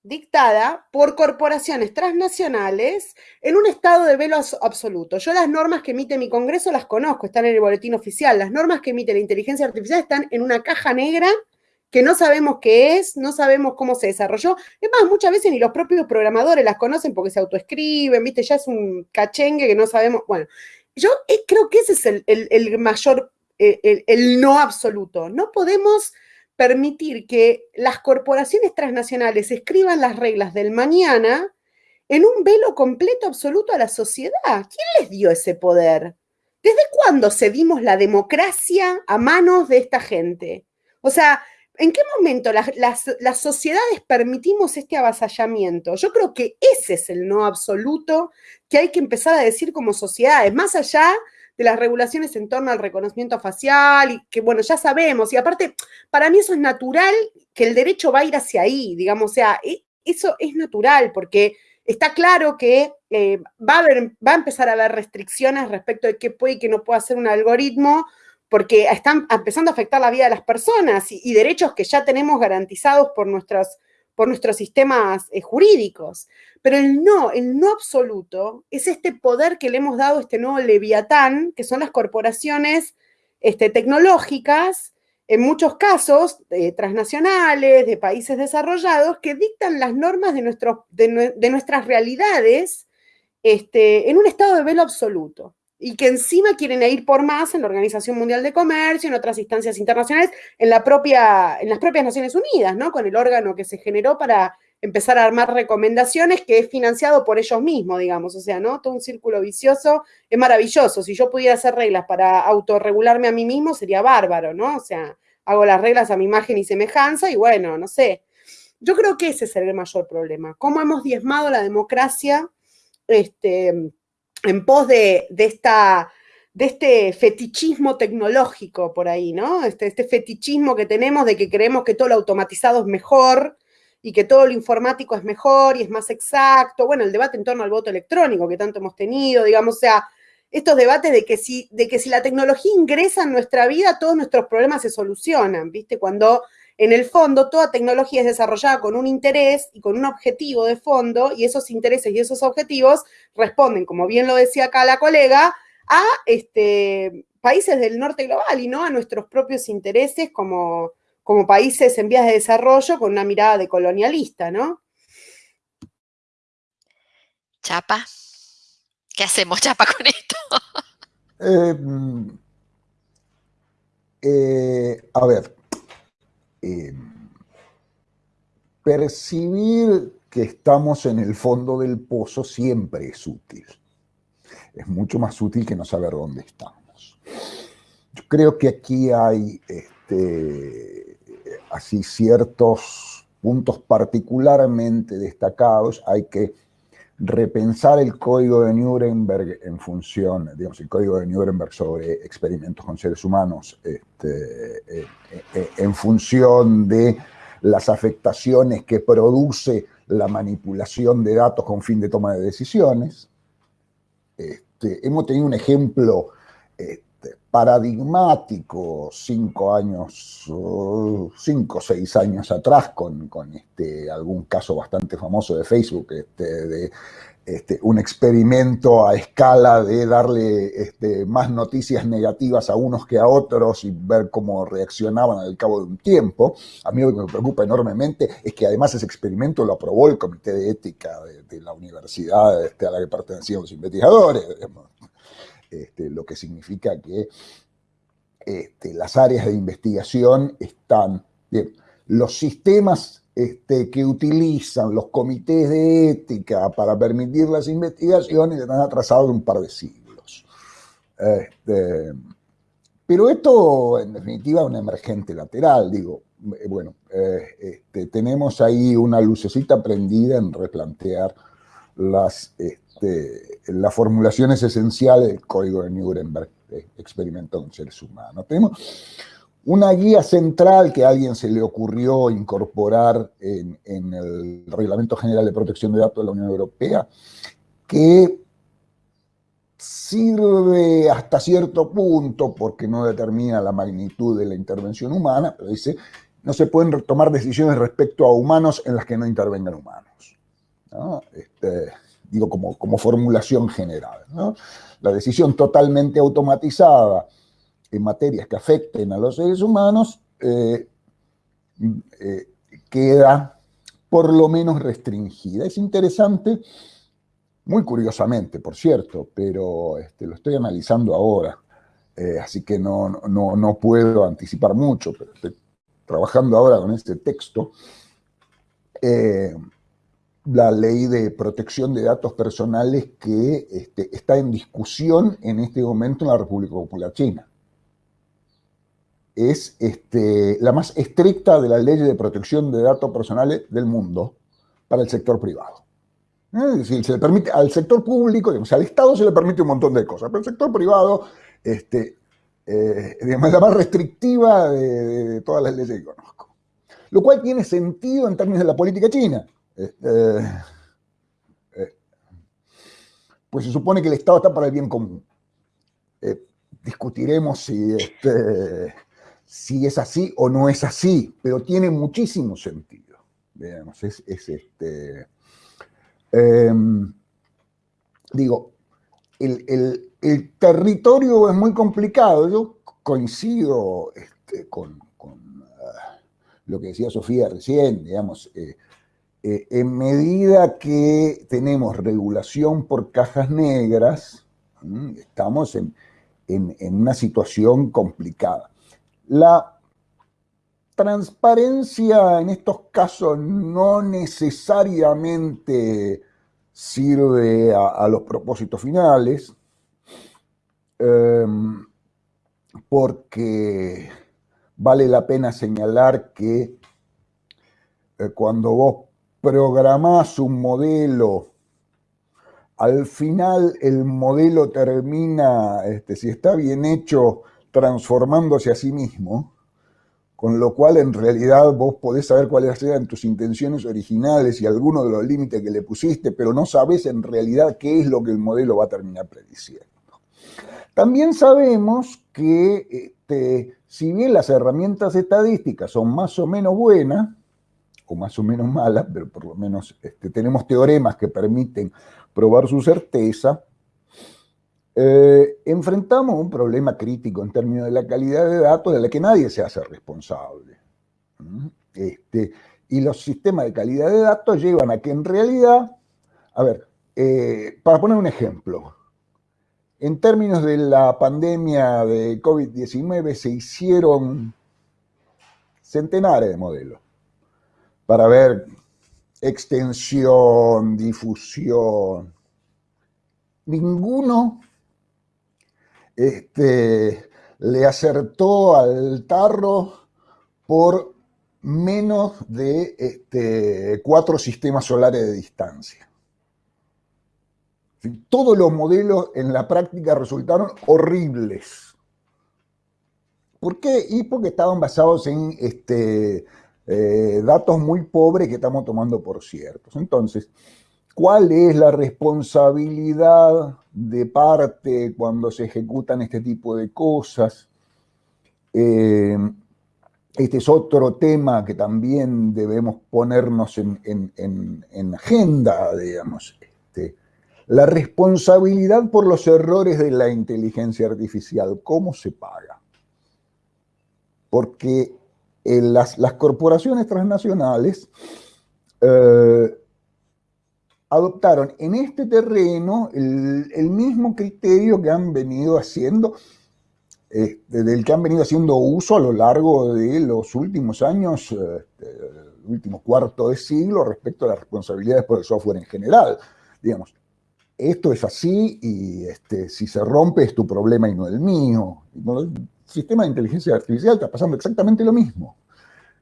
Speaker 4: dictada por corporaciones transnacionales en un estado de velo absoluto. Yo las normas que emite mi Congreso las conozco, están en el boletín oficial. Las normas que emite la inteligencia artificial están en una caja negra que no sabemos qué es, no sabemos cómo se desarrolló. Es más, muchas veces ni los propios programadores las conocen porque se autoescriben, ¿viste? Ya es un cachengue que no sabemos. Bueno, yo eh, creo que ese es el, mayor, eh, el no absoluto. No podemos permitir que las corporaciones transnacionales escriban las reglas del mañana en un velo completo absoluto a la sociedad. ¿Quién les dio ese poder? ¿Desde cuándo cedimos la democracia a manos de esta gente? O sea, ¿en qué momento las, las, sociedades permitimos este avasallamiento? Yo creo que ese es el no absoluto que hay que empezar a decir como sociedades, más allá de las regulaciones en torno al reconocimiento facial, y que bueno, ya sabemos, y aparte, para mí eso es natural, que el derecho va a ir hacia ahí, digamos, o sea, e, eso es natural, porque está claro que eh, va, a haber, va a empezar a haber restricciones respecto de qué puede y qué no puede hacer un algoritmo, porque están empezando a afectar la vida de las personas y, derechos que ya tenemos garantizados por nuestros por nuestros sistemas eh, jurídicos. Pero el no, el no absoluto, es este poder que le hemos dado a este nuevo leviatán, que son las corporaciones este, tecnológicas, en muchos casos transnacionales, de países desarrollados, que dictan las normas de, de, nuestras realidades este, en un estado de velo absoluto y que encima quieren ir por más en la Organización Mundial de Comercio, en otras instancias internacionales, en, la propia, en las propias Naciones Unidas, ¿no? Con el órgano que se generó para empezar a armar recomendaciones que es financiado por ellos mismos, digamos, o sea, ¿no? Todo un círculo vicioso es maravilloso. Si yo pudiera hacer reglas para autorregularme a mí mismo, sería bárbaro, ¿no? O sea, hago las reglas a mi imagen y semejanza y bueno, no sé. Yo creo que ese es el mayor problema. ¿Cómo hemos diezmado la democracia? Este, en pos de, esta, de este fetichismo tecnológico por ahí, ¿no? Este, este, fetichismo que tenemos de que creemos que todo lo automatizado es mejor y que todo lo informático es mejor y es más exacto. Bueno, el debate en torno al voto electrónico que tanto hemos tenido, digamos, o sea, estos debates de que si, de que si la tecnología ingresa en nuestra vida, todos nuestros problemas se solucionan, ¿viste? Cuando en el fondo, toda tecnología es desarrollada con un interés y con un objetivo de fondo, y esos intereses y esos objetivos responden, como bien lo decía acá la colega, a este, países del norte global y no a nuestros propios intereses como, como países en vías de desarrollo con una mirada de colonialista, ¿no?
Speaker 1: Chapa, ¿qué hacemos, Chapa, con esto? [LAUGHS]
Speaker 2: Eh, mm, eh, a ver, eh, percibir que estamos en el fondo del pozo siempre es útil. Es mucho más útil que no saber dónde estamos. Yo creo que aquí hay este, así ciertos puntos particularmente destacados. Hay que repensar el código de Nuremberg en función, digamos, el código de Nuremberg sobre experimentos con seres humanos, este, eh, eh, en función de las afectaciones que produce la manipulación de datos con fin de toma de decisiones. Este, hemos tenido un ejemplo este, paradigmático cinco años, cinco o seis años atrás con, este, algún caso bastante famoso de Facebook, este, de este, un experimento a escala de darle este, más noticias negativas a unos que a otros y ver cómo reaccionaban al cabo de un tiempo. A mí lo que me preocupa enormemente es que además ese experimento lo aprobó el Comité de Ética de, la universidad este, a la que pertenecían los investigadores. Este, lo que significa que este, las áreas de investigación están, bien, los sistemas este, que utilizan los comités de ética para permitir las investigaciones están atrasados un par de siglos. pero esto, en definitiva, es un emergente lateral, digo, eh, bueno, eh, tenemos ahí una lucecita prendida en replantear las este, las formulaciones esenciales del código de Nuremberg, de experimento con seres humanos. Tenemos una guía central que a alguien se le ocurrió incorporar en, el Reglamento General de Protección de Datos de la Unión Europea, que sirve hasta cierto punto porque no determina la magnitud de la intervención humana, pero dice no se pueden tomar decisiones respecto a humanos en las que no intervengan humanos. Este, digo, como, como formulación general. La decisión totalmente automatizada en materias que afecten a los seres humanos eh, eh, queda por lo menos restringida. Es interesante, muy curiosamente, por cierto, pero este, lo estoy analizando ahora, eh, así que no, no, puedo anticipar mucho, pero estoy trabajando ahora con este texto, la ley de protección de datos personales que este, está en discusión en este momento en la República Popular China. Es este, la más estricta de las leyes de protección de datos personales del mundo para el sector privado. Es decir, se le permite al sector público, digamos, al Estado se le permite un montón de cosas, pero al sector privado este, eh, la más restrictiva de, todas las leyes que conozco. Lo cual tiene sentido en términos de la política china. Este, eh, pues se supone que el Estado está para el bien común. Eh, discutiremos si, este, si es así o no es así, pero tiene muchísimo sentido. Digamos, es, este, em, digo, el, territorio es muy complicado. Yo coincido este, con, ah, lo que decía Sofía recién, digamos, eh, en medida que tenemos regulación por cajas negras, estamos en, una situación complicada. La transparencia en estos casos no necesariamente sirve a los propósitos finales, Em, porque vale la pena señalar que eh, cuando vos programás un modelo, al final el modelo termina, este, si está bien hecho, transformándose a sí mismo, con lo cual en realidad vos podés saber cuáles eran tus intenciones originales y algunos de los límites que le pusiste, pero no sabés en realidad qué es lo que el modelo va a terminar prediciendo. También sabemos que este, si bien las herramientas estadísticas son más o menos buenas, o más o menos malas, pero por lo menos este, tenemos teoremas que permiten probar su certeza, eh, enfrentamos un problema crítico en términos de la calidad de datos de la que nadie se hace responsable. Este, y los sistemas de calidad de datos llevan a que en realidad, a ver, eh, para poner un ejemplo, en términos de la pandemia de COVID-19 se hicieron centenares de modelos para ver extensión, difusión. Ninguno este, le acertó al tarro por menos de este, cuatro sistemas solares de distancia. Todos los modelos en la práctica resultaron horribles. ¿Por qué? Y porque estaban basados en este, eh, datos muy pobres que estamos tomando por ciertos. Entonces, ¿cuál es la responsabilidad de parte cuando se ejecutan este tipo de cosas? Eh, este es otro tema que también debemos ponernos en, en agenda, digamos. Este, la responsabilidad por los errores de la inteligencia artificial, ¿cómo se paga? Porque las, corporaciones transnacionales eh, adoptaron en este terreno el, mismo criterio que han venido haciendo, eh, del que han venido haciendo uso a lo largo de los últimos años, eh, el último cuarto de siglo, respecto a las responsabilidades por el software en general. Digamos, esto es así y este, si se rompe es tu problema y no el mío. El sistema de inteligencia artificial está pasando exactamente lo mismo.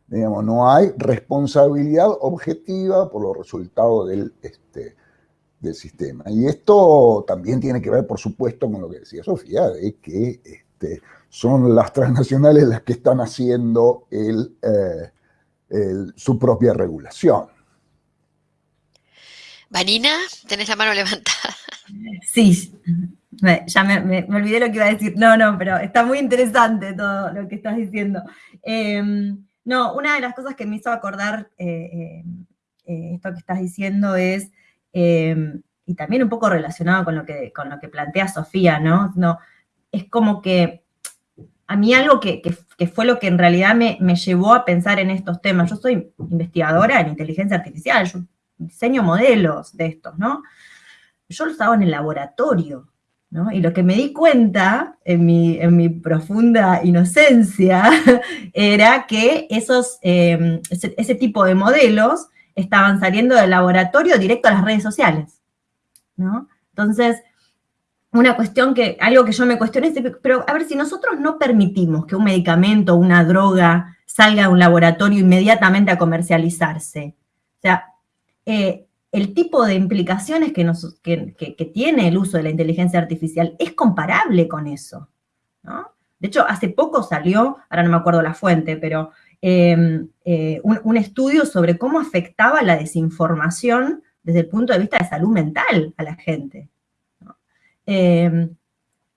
Speaker 2: Digamos, no hay responsabilidad objetiva por los resultados del, este, del sistema. Y esto también tiene que ver, por supuesto, con lo que decía Sofía, de que este, son las transnacionales las que están haciendo eh, su propia regulación.
Speaker 1: Vanina, tenés la mano levantada.
Speaker 3: Sí, ya me, olvidé lo que iba a decir. No, no, pero está muy interesante todo lo que estás diciendo. Em, No, una de las cosas que me hizo acordar eh, eh, esto que estás diciendo es, y también un poco relacionado con lo que, con lo que plantea Sofía, ¿no? no es como que a mí algo que, fue lo que en realidad me, llevó a pensar en estos temas, yo soy investigadora en inteligencia artificial, yo diseño modelos de estos, ¿no? Yo los hago en el laboratorio, y lo que me di cuenta en mi, profunda inocencia [LAUGHS] era que esos, em, ese, tipo de modelos estaban saliendo del laboratorio directo a las redes sociales. Entonces, una cuestión que, algo que yo me cuestioné es, pero a ver, si nosotros no permitimos que un medicamento, una droga, salga de un laboratorio inmediatamente a comercializarse, o sea, eh, el tipo de implicaciones que, tiene el uso de la inteligencia artificial es comparable con eso. De hecho, hace poco salió, ahora no me acuerdo la fuente, pero em, eh, un, estudio sobre cómo afectaba la desinformación desde el punto de vista de salud mental a la gente. Em,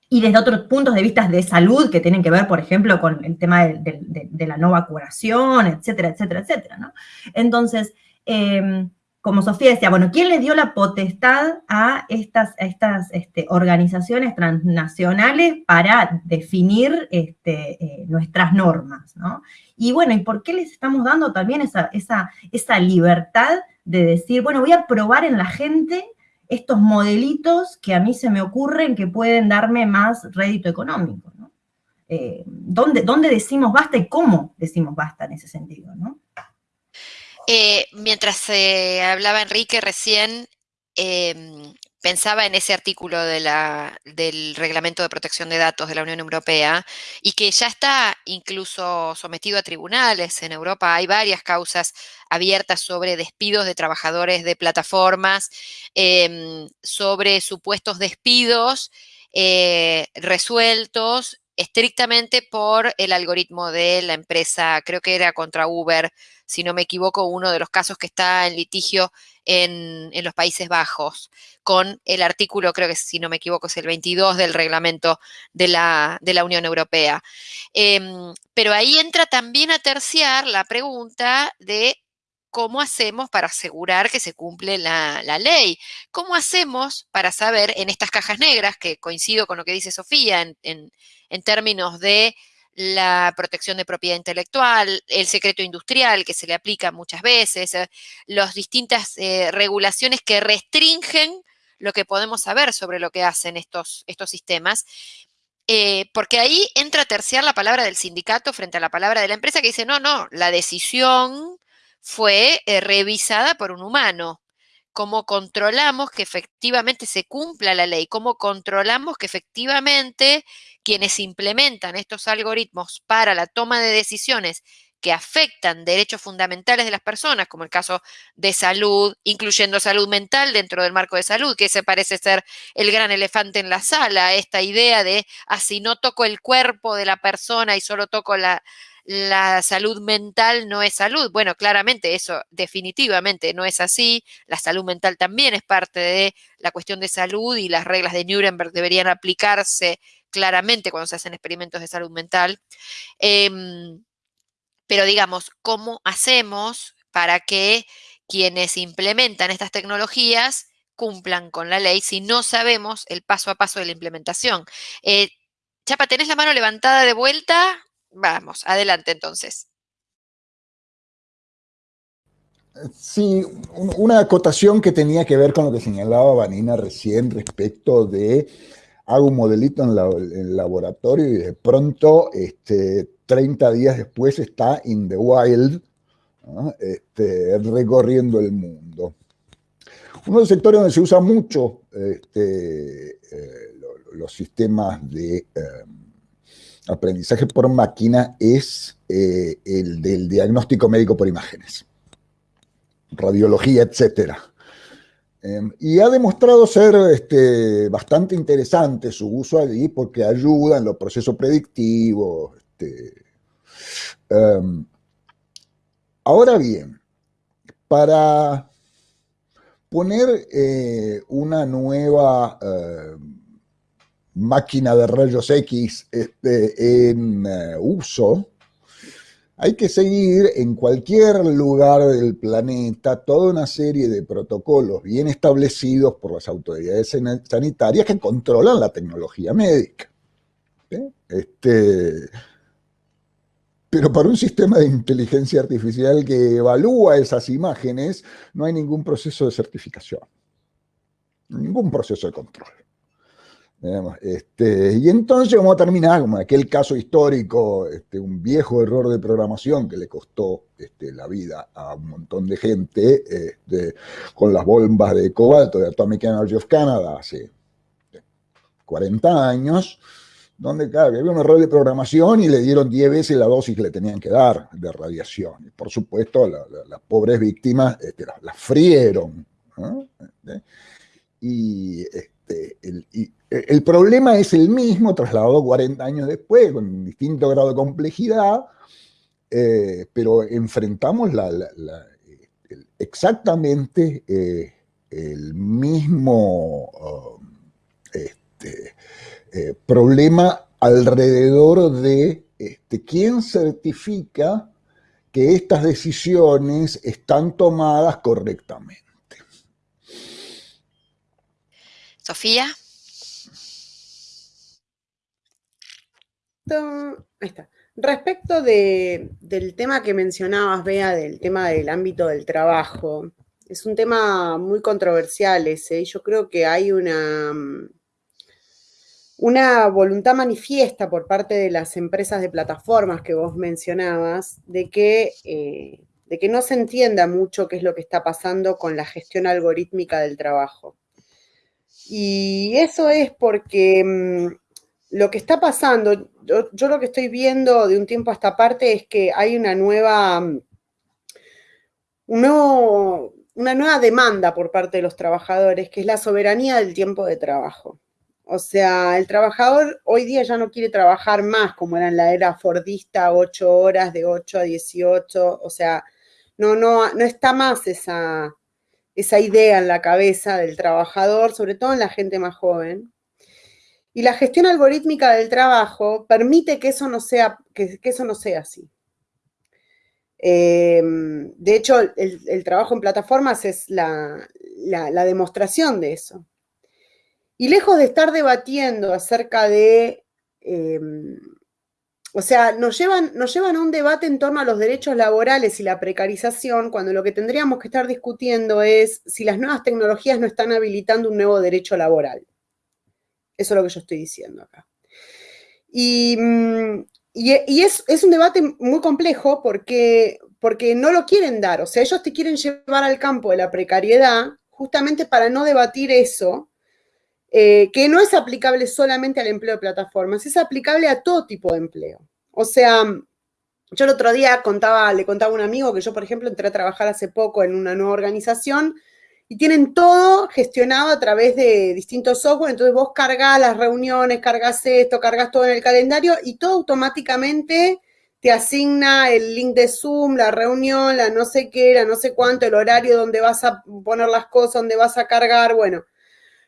Speaker 3: y desde otros puntos de vista de salud que tienen que ver, por ejemplo, con el tema de, la no vacunación, etcétera, etcétera, etcétera. Entonces, em, como Sofía decía, bueno, ¿quién le dio la potestad a estas, estas este, organizaciones transnacionales para definir este, eh, nuestras normas? Y bueno, ¿y por qué les estamos dando también esa, esa, libertad de decir, bueno, voy a probar en la gente estos modelitos que a mí se me ocurren que pueden darme más rédito económico? Eh, ¿dónde, ¿Dónde decimos basta y cómo decimos basta en ese sentido? ¿no?
Speaker 1: Eh, mientras se hablaba Enrique recién, em, pensaba en ese artículo del Reglamento de Protección de Datos de la Unión Europea y que ya está incluso sometido a tribunales. En Europa hay varias causas abiertas sobre despidos de trabajadores de plataformas, em, sobre supuestos despidos eh, resueltos estrictamente por el algoritmo de la empresa, creo que era contra Uber, si no me equivoco, uno de los casos que está en litigio en, los Países Bajos, con el artículo, creo que si no me equivoco, es el 22 del reglamento de la, Unión Europea. Em, pero ahí entra también a terciar la pregunta de ¿cómo hacemos para asegurar que se cumple la, ley? ¿Cómo hacemos para saber en estas cajas negras, que coincido con lo que dice Sofía en, términos de la protección de propiedad intelectual, el secreto industrial que se le aplica muchas veces, eh, las distintas eh, regulaciones que restringen lo que podemos saber sobre lo que hacen estos, sistemas. Eh, porque ahí entra a terciar la palabra del sindicato frente a la palabra de la empresa que dice, no, no, la decisión fue eh, revisada por un humano. Cómo controlamos que efectivamente se cumpla la ley, cómo controlamos que efectivamente quienes implementan estos algoritmos para la toma de decisiones que afectan derechos fundamentales de las personas, como el caso de salud, incluyendo salud mental dentro del marco de salud, que ese parece ser el gran elefante en la sala, esta idea de, así ah, no toco el cuerpo de la persona y solo toco la, la salud mental no es salud. Bueno, claramente eso definitivamente no es así. La salud mental también es parte de la cuestión de salud y las reglas de Nuremberg deberían aplicarse claramente cuando se hacen experimentos de salud mental. Em, pero digamos, ¿cómo hacemos para que quienes implementan estas tecnologías cumplan con la ley si no sabemos el paso a paso de la implementación? Eh, Chapa, ¿tenés la mano levantada de vuelta? Vamos, adelante entonces.
Speaker 2: Sí, una acotación que tenía que ver con lo que señalaba Vanina recién respecto de hago un modelito en, el laboratorio y de pronto, este, 30 días después está in the wild, este, recorriendo el mundo. Uno de los sectores donde se usa mucho este, eh, los sistemas de... Em, aprendizaje por máquina es eh, el del diagnóstico médico por imágenes, radiología, etc. Em, y ha demostrado ser este, bastante interesante su uso allí porque ayuda en los procesos predictivos. Este, em, ahora bien, para poner eh, una nueva em, máquina de rayos X este, en eh, uso, hay que seguir en cualquier lugar del planeta toda una serie de protocolos bien establecidos por las autoridades sanitarias que controlan la tecnología médica. Este, pero para un sistema de inteligencia artificial que evalúa esas imágenes, no hay ningún proceso de certificación, ningún proceso de control. Este, y entonces vamos a terminar como aquel caso histórico, este, un viejo error de programación que le costó este, la vida a un montón de gente con las bombas de cobalto de Atomic Energy of Canada hace 40 años, donde había un error de programación y le dieron 10 veces la dosis que le tenían que dar de radiación. Y por supuesto, las pobres víctimas las, frieron. Y, este, el, el, problema es el mismo, trasladado 40 años después, con distinto grado de complejidad, eh, pero enfrentamos exactamente eh, el mismo um, este, eh, problema alrededor de este, quién certifica que estas decisiones están tomadas correctamente.
Speaker 1: Sofía.
Speaker 4: Respecto del tema que mencionabas, Bea, del tema del ámbito del trabajo, es un tema muy controversial ese, yo creo que hay una, una voluntad manifiesta por parte de las empresas de plataformas que vos mencionabas, eh, de que no se entienda mucho qué es lo que está pasando con la gestión algorítmica del trabajo. Y eso es porque mm, lo que está pasando, yo, lo que estoy viendo de un tiempo a esta parte es que hay una nueva, mm, una nueva demanda por parte de los trabajadores, que es la soberanía del tiempo de trabajo. O sea, el trabajador hoy día ya no quiere trabajar más como era en la era fordista, ocho horas, de 8 a 18, o sea, no, no, no está más esa, esa idea en la cabeza del trabajador, sobre todo en la gente más joven. Y la gestión algorítmica del trabajo permite que eso no sea, que, eso no sea así. Em, de hecho, el, trabajo en plataformas es la, demostración de eso. Y lejos de estar debatiendo acerca de em, o sea, nos llevan, nos llevan a un debate en torno a los derechos laborales y la precarización, cuando lo que tendríamos que estar discutiendo es si las nuevas tecnologías no están habilitando un nuevo derecho laboral. Eso es lo que yo estoy diciendo acá. Y, mm, es, un debate muy complejo porque, porque no lo quieren dar. O sea, ellos te quieren llevar al campo de la precariedad justamente para no debatir eso, eh, que no es aplicable solamente al empleo de plataformas, es aplicable a todo tipo de empleo. O sea, yo el otro día le contaba a un amigo que yo, por ejemplo, entré a trabajar hace poco en una nueva organización y tienen todo gestionado a través de distintos software, entonces vos cargas las reuniones, cargas esto, cargas todo en el calendario y todo automáticamente te asigna el link de Zoom, la reunión, la no sé qué, la no sé cuánto, el horario donde vas a poner las cosas, donde vas a cargar, bueno.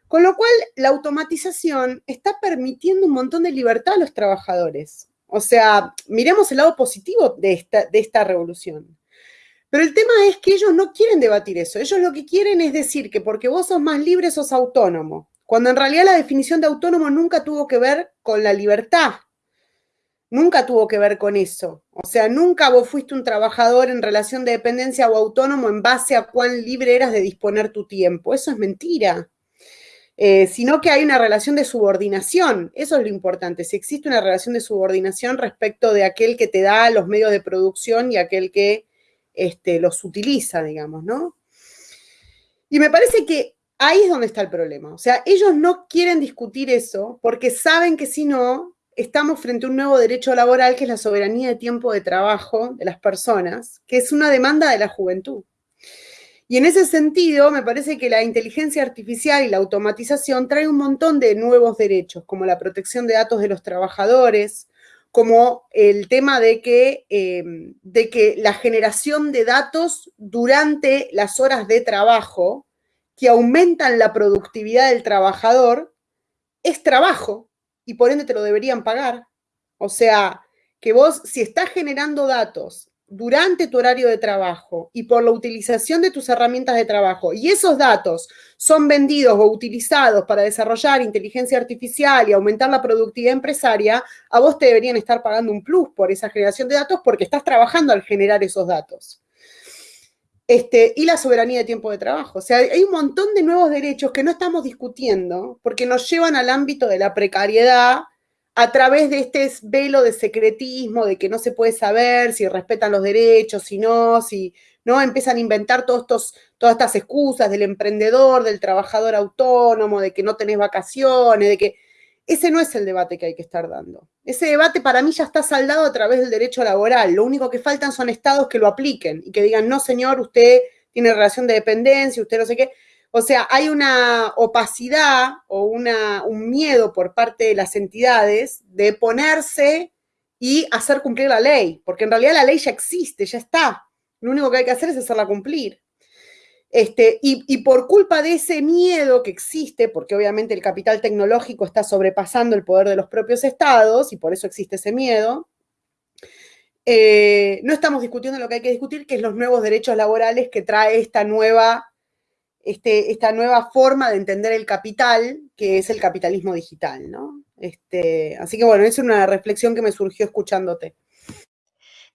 Speaker 4: Con lo cual, la automatización está permitiendo un montón de libertad a los trabajadores. O sea, miremos el lado positivo de esta, de esta revolución. Pero el tema es que ellos no quieren debatir eso. Ellos lo que quieren es decir que porque vos sos más libre, sos autónomo. Cuando en realidad la definición de autónomo nunca tuvo que ver con la libertad. Nunca tuvo que ver con eso. O sea, nunca vos fuiste un trabajador en relación de dependencia o autónomo en base a cuán libre eras de disponer tu tiempo. Eso es mentira. Eh, sino que hay una relación de subordinación. Eso es lo importante. Si existe una relación de subordinación respecto de aquel que te da los medios de producción y aquel que este, los utiliza, digamos, ¿no? Y me parece que ahí es donde está el problema. O sea, ellos no quieren discutir eso porque saben que si no, estamos frente a un nuevo derecho laboral que es la soberanía de tiempo de trabajo de las personas, que es una demanda de la juventud. Y en ese sentido, me parece que la inteligencia artificial y la automatización trae un montón de nuevos derechos, como la protección de datos de los trabajadores, como el tema de que, em, de que la generación de datos durante las horas de trabajo, que aumentan la productividad del trabajador, es trabajo y por ende te lo deberían pagar. O sea, que vos, si estás generando datos durante tu horario de trabajo y por la utilización de tus herramientas de trabajo, y esos datos son vendidos o utilizados para desarrollar inteligencia artificial y aumentar la productividad empresaria, a vos te deberían estar pagando un plus por esa generación de datos porque estás trabajando al generar esos datos. Este, y la soberanía de tiempo de trabajo. O sea, hay un montón de nuevos derechos que no estamos discutiendo porque nos llevan al ámbito de la precariedad a través de este velo de secretismo, de que no se puede saber si respetan los derechos, si no, si no, empiezan a inventar todas estas excusas del emprendedor, del trabajador autónomo, de que no tenés vacaciones, de que ese no es el debate que hay que estar dando. Ese debate para mí ya está saldado a través del derecho laboral. Lo único que faltan son estados que lo apliquen y que digan, no señor, usted tiene relación de dependencia, usted no sé qué. O sea, hay una opacidad o una, un miedo por parte de las entidades de ponerse y hacer cumplir la ley, porque en realidad la ley ya existe, ya está. Lo único que hay que hacer es hacerla cumplir. Este, y, y, por culpa de ese miedo que existe, porque obviamente el capital tecnológico está sobrepasando el poder de los propios estados, y por eso existe ese miedo, eh, no estamos discutiendo lo que hay que discutir, que es los nuevos derechos laborales que trae esta nueva este, esta nueva forma de entender el capital, que es el capitalismo digital, ¿no? Este, así que bueno, es una reflexión que me surgió escuchándote.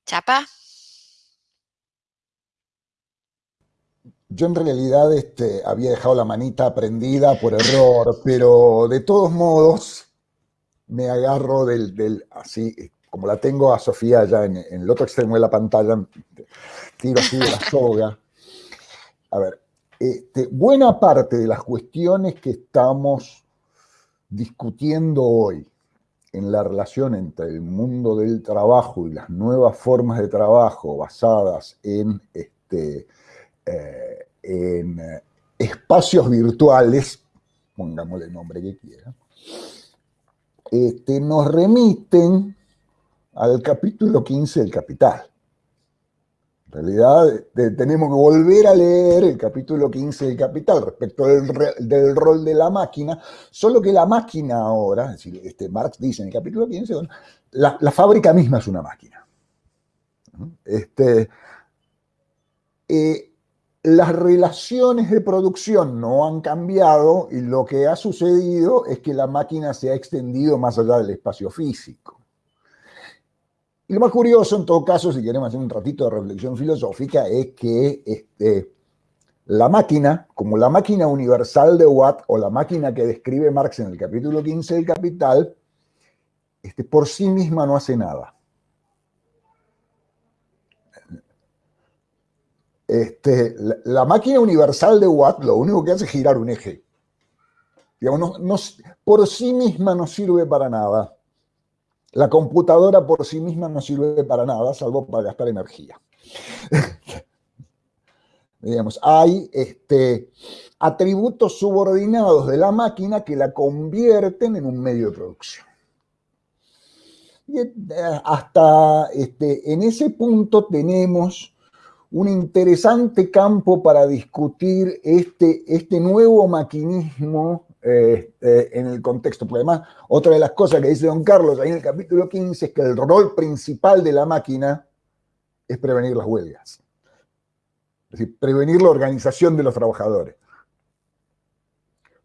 Speaker 1: Chapa.
Speaker 2: Yo en realidad este, había dejado la manita prendida por error, [LAUGHS] pero de todos modos me agarro del, así, como la tengo a Sofía allá en, en el otro extremo de la pantalla, tiro así de la [LAUGHS] soga. A ver, este, buena parte de las cuestiones que estamos discutiendo hoy en la relación entre el mundo del trabajo y las nuevas formas de trabajo basadas en, este, eh, eh, espacios virtuales, pongámosle el nombre que quiera, este, nos remiten al capítulo 15 del Capital. En realidad tenemos que volver a leer el capítulo 15 del Capital respecto del, rol de la máquina, solo que la máquina ahora, este Marx dice en el capítulo 15, la, fábrica misma es una máquina. Este, eh, las relaciones de producción no han cambiado y lo que ha sucedido es que la máquina se ha extendido más allá del espacio físico. Y lo más curioso, en todo caso, si queremos hacer un ratito de reflexión filosófica, es que este, la máquina, como la máquina universal de Watt o la máquina que describe Marx en el capítulo 15 del Capital, este, por sí misma no hace nada. Este, la, máquina universal de Watt lo único que hace es girar un eje. Digamos, por sí misma no sirve para nada. La computadora por sí misma no sirve para nada, salvo para gastar energía. [LAUGHS] Digamos, hay este, atributos subordinados de la máquina que la convierten en un medio de producción. Y eh, hasta este, en ese punto tenemos un interesante campo para discutir este, este nuevo maquinismo este, en el contexto. Porque además, otra de las cosas que dice don Carlos ahí en el capítulo 15 es que el rol principal de la máquina es prevenir las huelgas. Es decir, prevenir la organización de los trabajadores.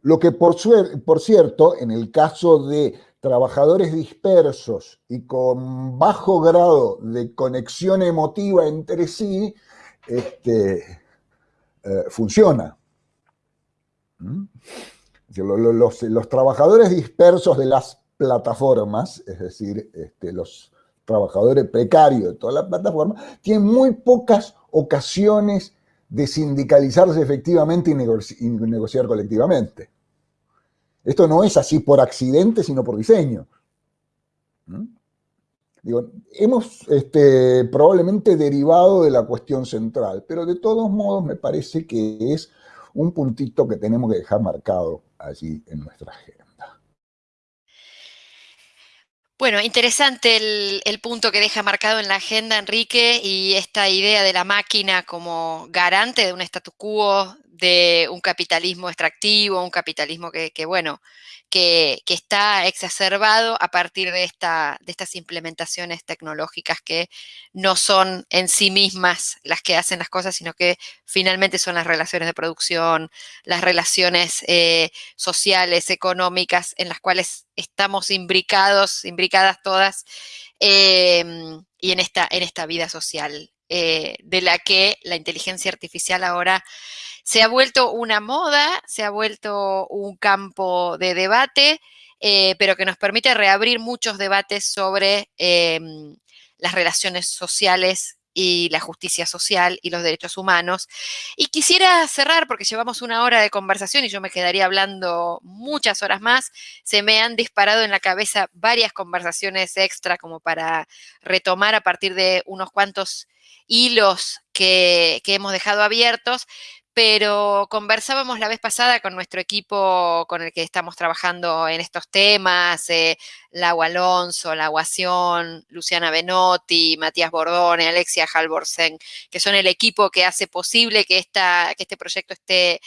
Speaker 2: Lo que por, por cierto, en el caso de trabajadores dispersos y con bajo grado de conexión emotiva entre sí, este, eh, funciona. ¿Mm? Los, trabajadores dispersos de las plataformas, es decir, este, los trabajadores precarios de todas las plataformas, tienen muy pocas ocasiones de sindicalizarse efectivamente y, negociar colectivamente. Esto no es así por accidente, sino por diseño. ¿Mm? Hemos este, probablemente derivado de la cuestión central, pero de todos modos me parece que es un puntito que tenemos que dejar marcado allí en nuestra agenda.
Speaker 1: Bueno, interesante el, punto que deja marcado en la agenda, Enrique, y esta idea de la máquina como garante de un status quo de un capitalismo extractivo, un capitalismo que, bueno, que, está exacerbado a partir de, esta, de estas implementaciones tecnológicas que no son en sí mismas las que hacen las cosas, sino que finalmente son las relaciones de producción, las relaciones eh, sociales, económicas, en las cuales estamos imbricados, imbricadas todas, em, y en esta, en esta vida social, eh, de la que la inteligencia artificial ahora se ha vuelto una moda, se ha vuelto un campo de debate, eh, pero que nos permite reabrir muchos debates sobre em, las relaciones sociales y la justicia social y los derechos humanos. Y quisiera cerrar, porque llevamos una hora de conversación y yo me quedaría hablando muchas horas más. Se me han disparado en la cabeza varias conversaciones extra como para retomar a partir de unos cuantos hilos que, que hemos dejado abiertos, pero conversábamos la vez pasada con nuestro equipo con el que estamos trabajando en estos temas, eh, Lau Alonso, La Guación, Luciana Benotti, Matías Bordone, Alexia Halvorsen, que son el equipo que hace posible que, este proyecto esté,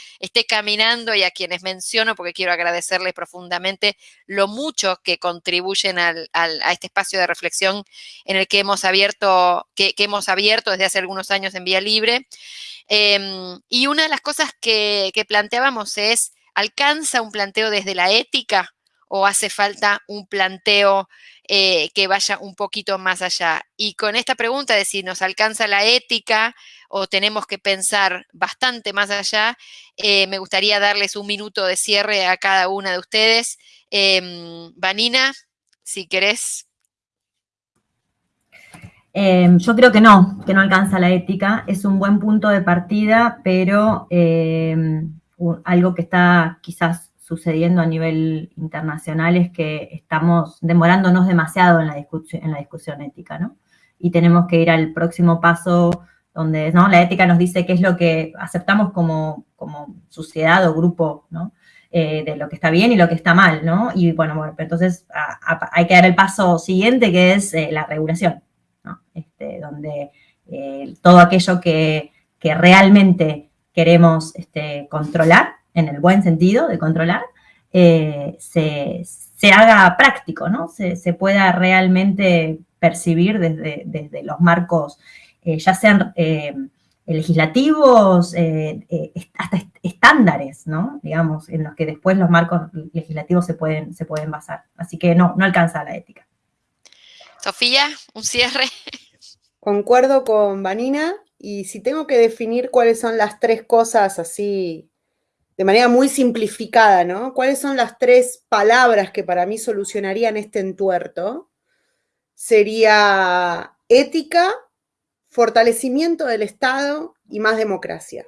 Speaker 1: caminando y a quienes menciono porque quiero agradecerles profundamente lo mucho que contribuyen a este espacio de reflexión en el que hemos abierto, que hemos abierto desde hace algunos años en Vía Libre. Em, y una de las cosas que, planteábamos es, ¿alcanza un planteo desde la ética o hace falta un planteo eh, que vaya un poquito más allá? Y con esta pregunta de si nos alcanza la ética o tenemos que pensar bastante más allá, eh, me gustaría darles un minuto de cierre a cada una de ustedes. Em, Vanina, si querés
Speaker 3: Em, yo creo que no, que no alcanza la ética. Es un buen punto de partida, pero em, algo que está quizás sucediendo a nivel internacional es que estamos demorándonos demasiado en la, discusión, en la discusión ética, ¿no? Y tenemos que ir al próximo paso donde ¿no? la ética nos dice qué es lo que aceptamos como, como sociedad o grupo, ¿no? Eh, de lo que está bien y lo que está mal, ¿no? Y bueno, bueno entonces hay que dar el paso siguiente que es eh, la regulación. Este, donde eh, todo aquello que, realmente queremos este, controlar, en el buen sentido de controlar, eh, se, haga práctico, ¿no? Se, pueda realmente percibir desde, los marcos, eh, ya sean legislativos, hasta estándares, ¿no? Digamos, en los que después los marcos legislativos se pueden, se pueden basar. Así que no, no alcanza la ética.
Speaker 1: Sofía, un cierre.
Speaker 4: Concuerdo con Vanina y si tengo que definir cuáles son las tres cosas así, de manera muy simplificada, ¿no? ¿Cuáles son las tres palabras que para mí solucionarían este entuerto? Sería ética, fortalecimiento del Estado y más democracia.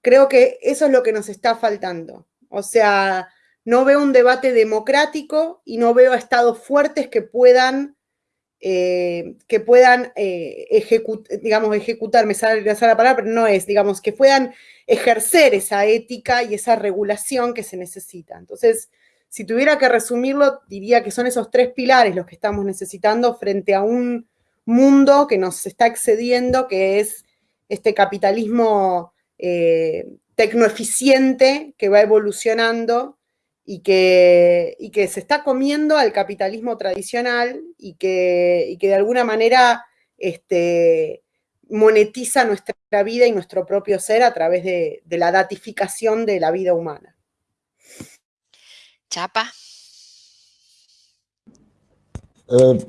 Speaker 4: Creo que eso es lo que nos está faltando. O sea, no veo un debate democrático y no veo estados fuertes que puedan eh, que puedan eh, digamos, ejecutar, me sale, la palabra, pero no es, digamos, que puedan ejercer esa ética y esa regulación que se necesita. Entonces, si tuviera que resumirlo, diría que son esos tres pilares los que estamos necesitando frente a un mundo que nos está excediendo, que es este capitalismo eh, tecnoeficiente que va evolucionando y que, que se está comiendo al capitalismo tradicional y que, que de alguna manera este, monetiza nuestra vida y nuestro propio ser a través de, la datificación de la vida humana.
Speaker 1: Chapa.
Speaker 2: Eh,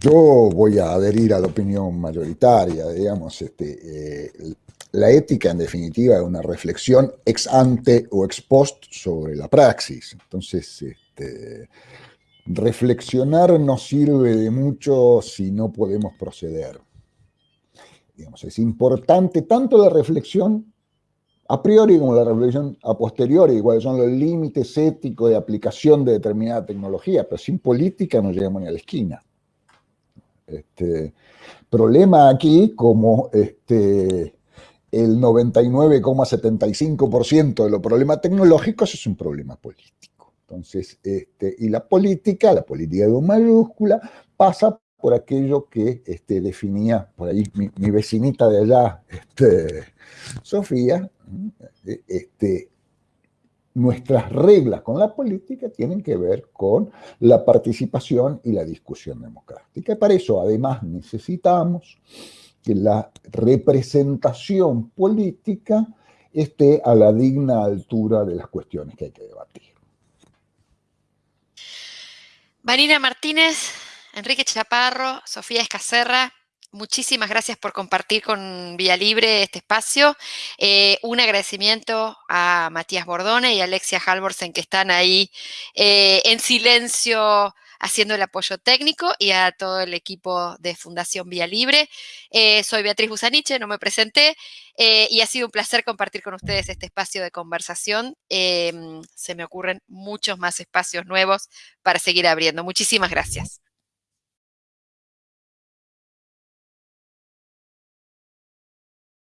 Speaker 2: yo voy a adherir a la opinión mayoritaria, digamos, este, eh, la ética, en definitiva, es una reflexión ex ante o ex post sobre la praxis. Entonces, este, reflexionar no sirve de mucho si no podemos proceder. Es importante tanto la reflexión a priori como la reflexión a posteriori, cuáles son los límites éticos de aplicación de determinada tecnología, pero sin política no llegamos ni a la esquina. Este, problema aquí, como este, el 99,75% de los problemas tecnológicos es un problema político. Entonces, este, y la política, la política de mayúscula, pasa por aquello que este, definía por ahí mi, vecinita de allá, este, Sofía, Este, nuestras reglas con la política tienen que ver con la participación y la discusión democrática. Y para eso, además, necesitamos que la representación política esté a la digna altura de las cuestiones que hay que debatir.
Speaker 1: Marina Martínez, Enrique Chaparro, Sofía Escacerra, Muchísimas gracias por compartir con Vía Libre este espacio. Eh, un agradecimiento a Matías Bordone y Alexia Halvorsen que están ahí eh, en silencio haciendo el apoyo técnico y a todo el equipo de Fundación Vía Libre. Eh, soy Beatriz Busaniche, no me presenté, y ha sido un placer compartir con ustedes este espacio de conversación. se me ocurren muchos más espacios nuevos para seguir abriendo. Muchísimas gracias.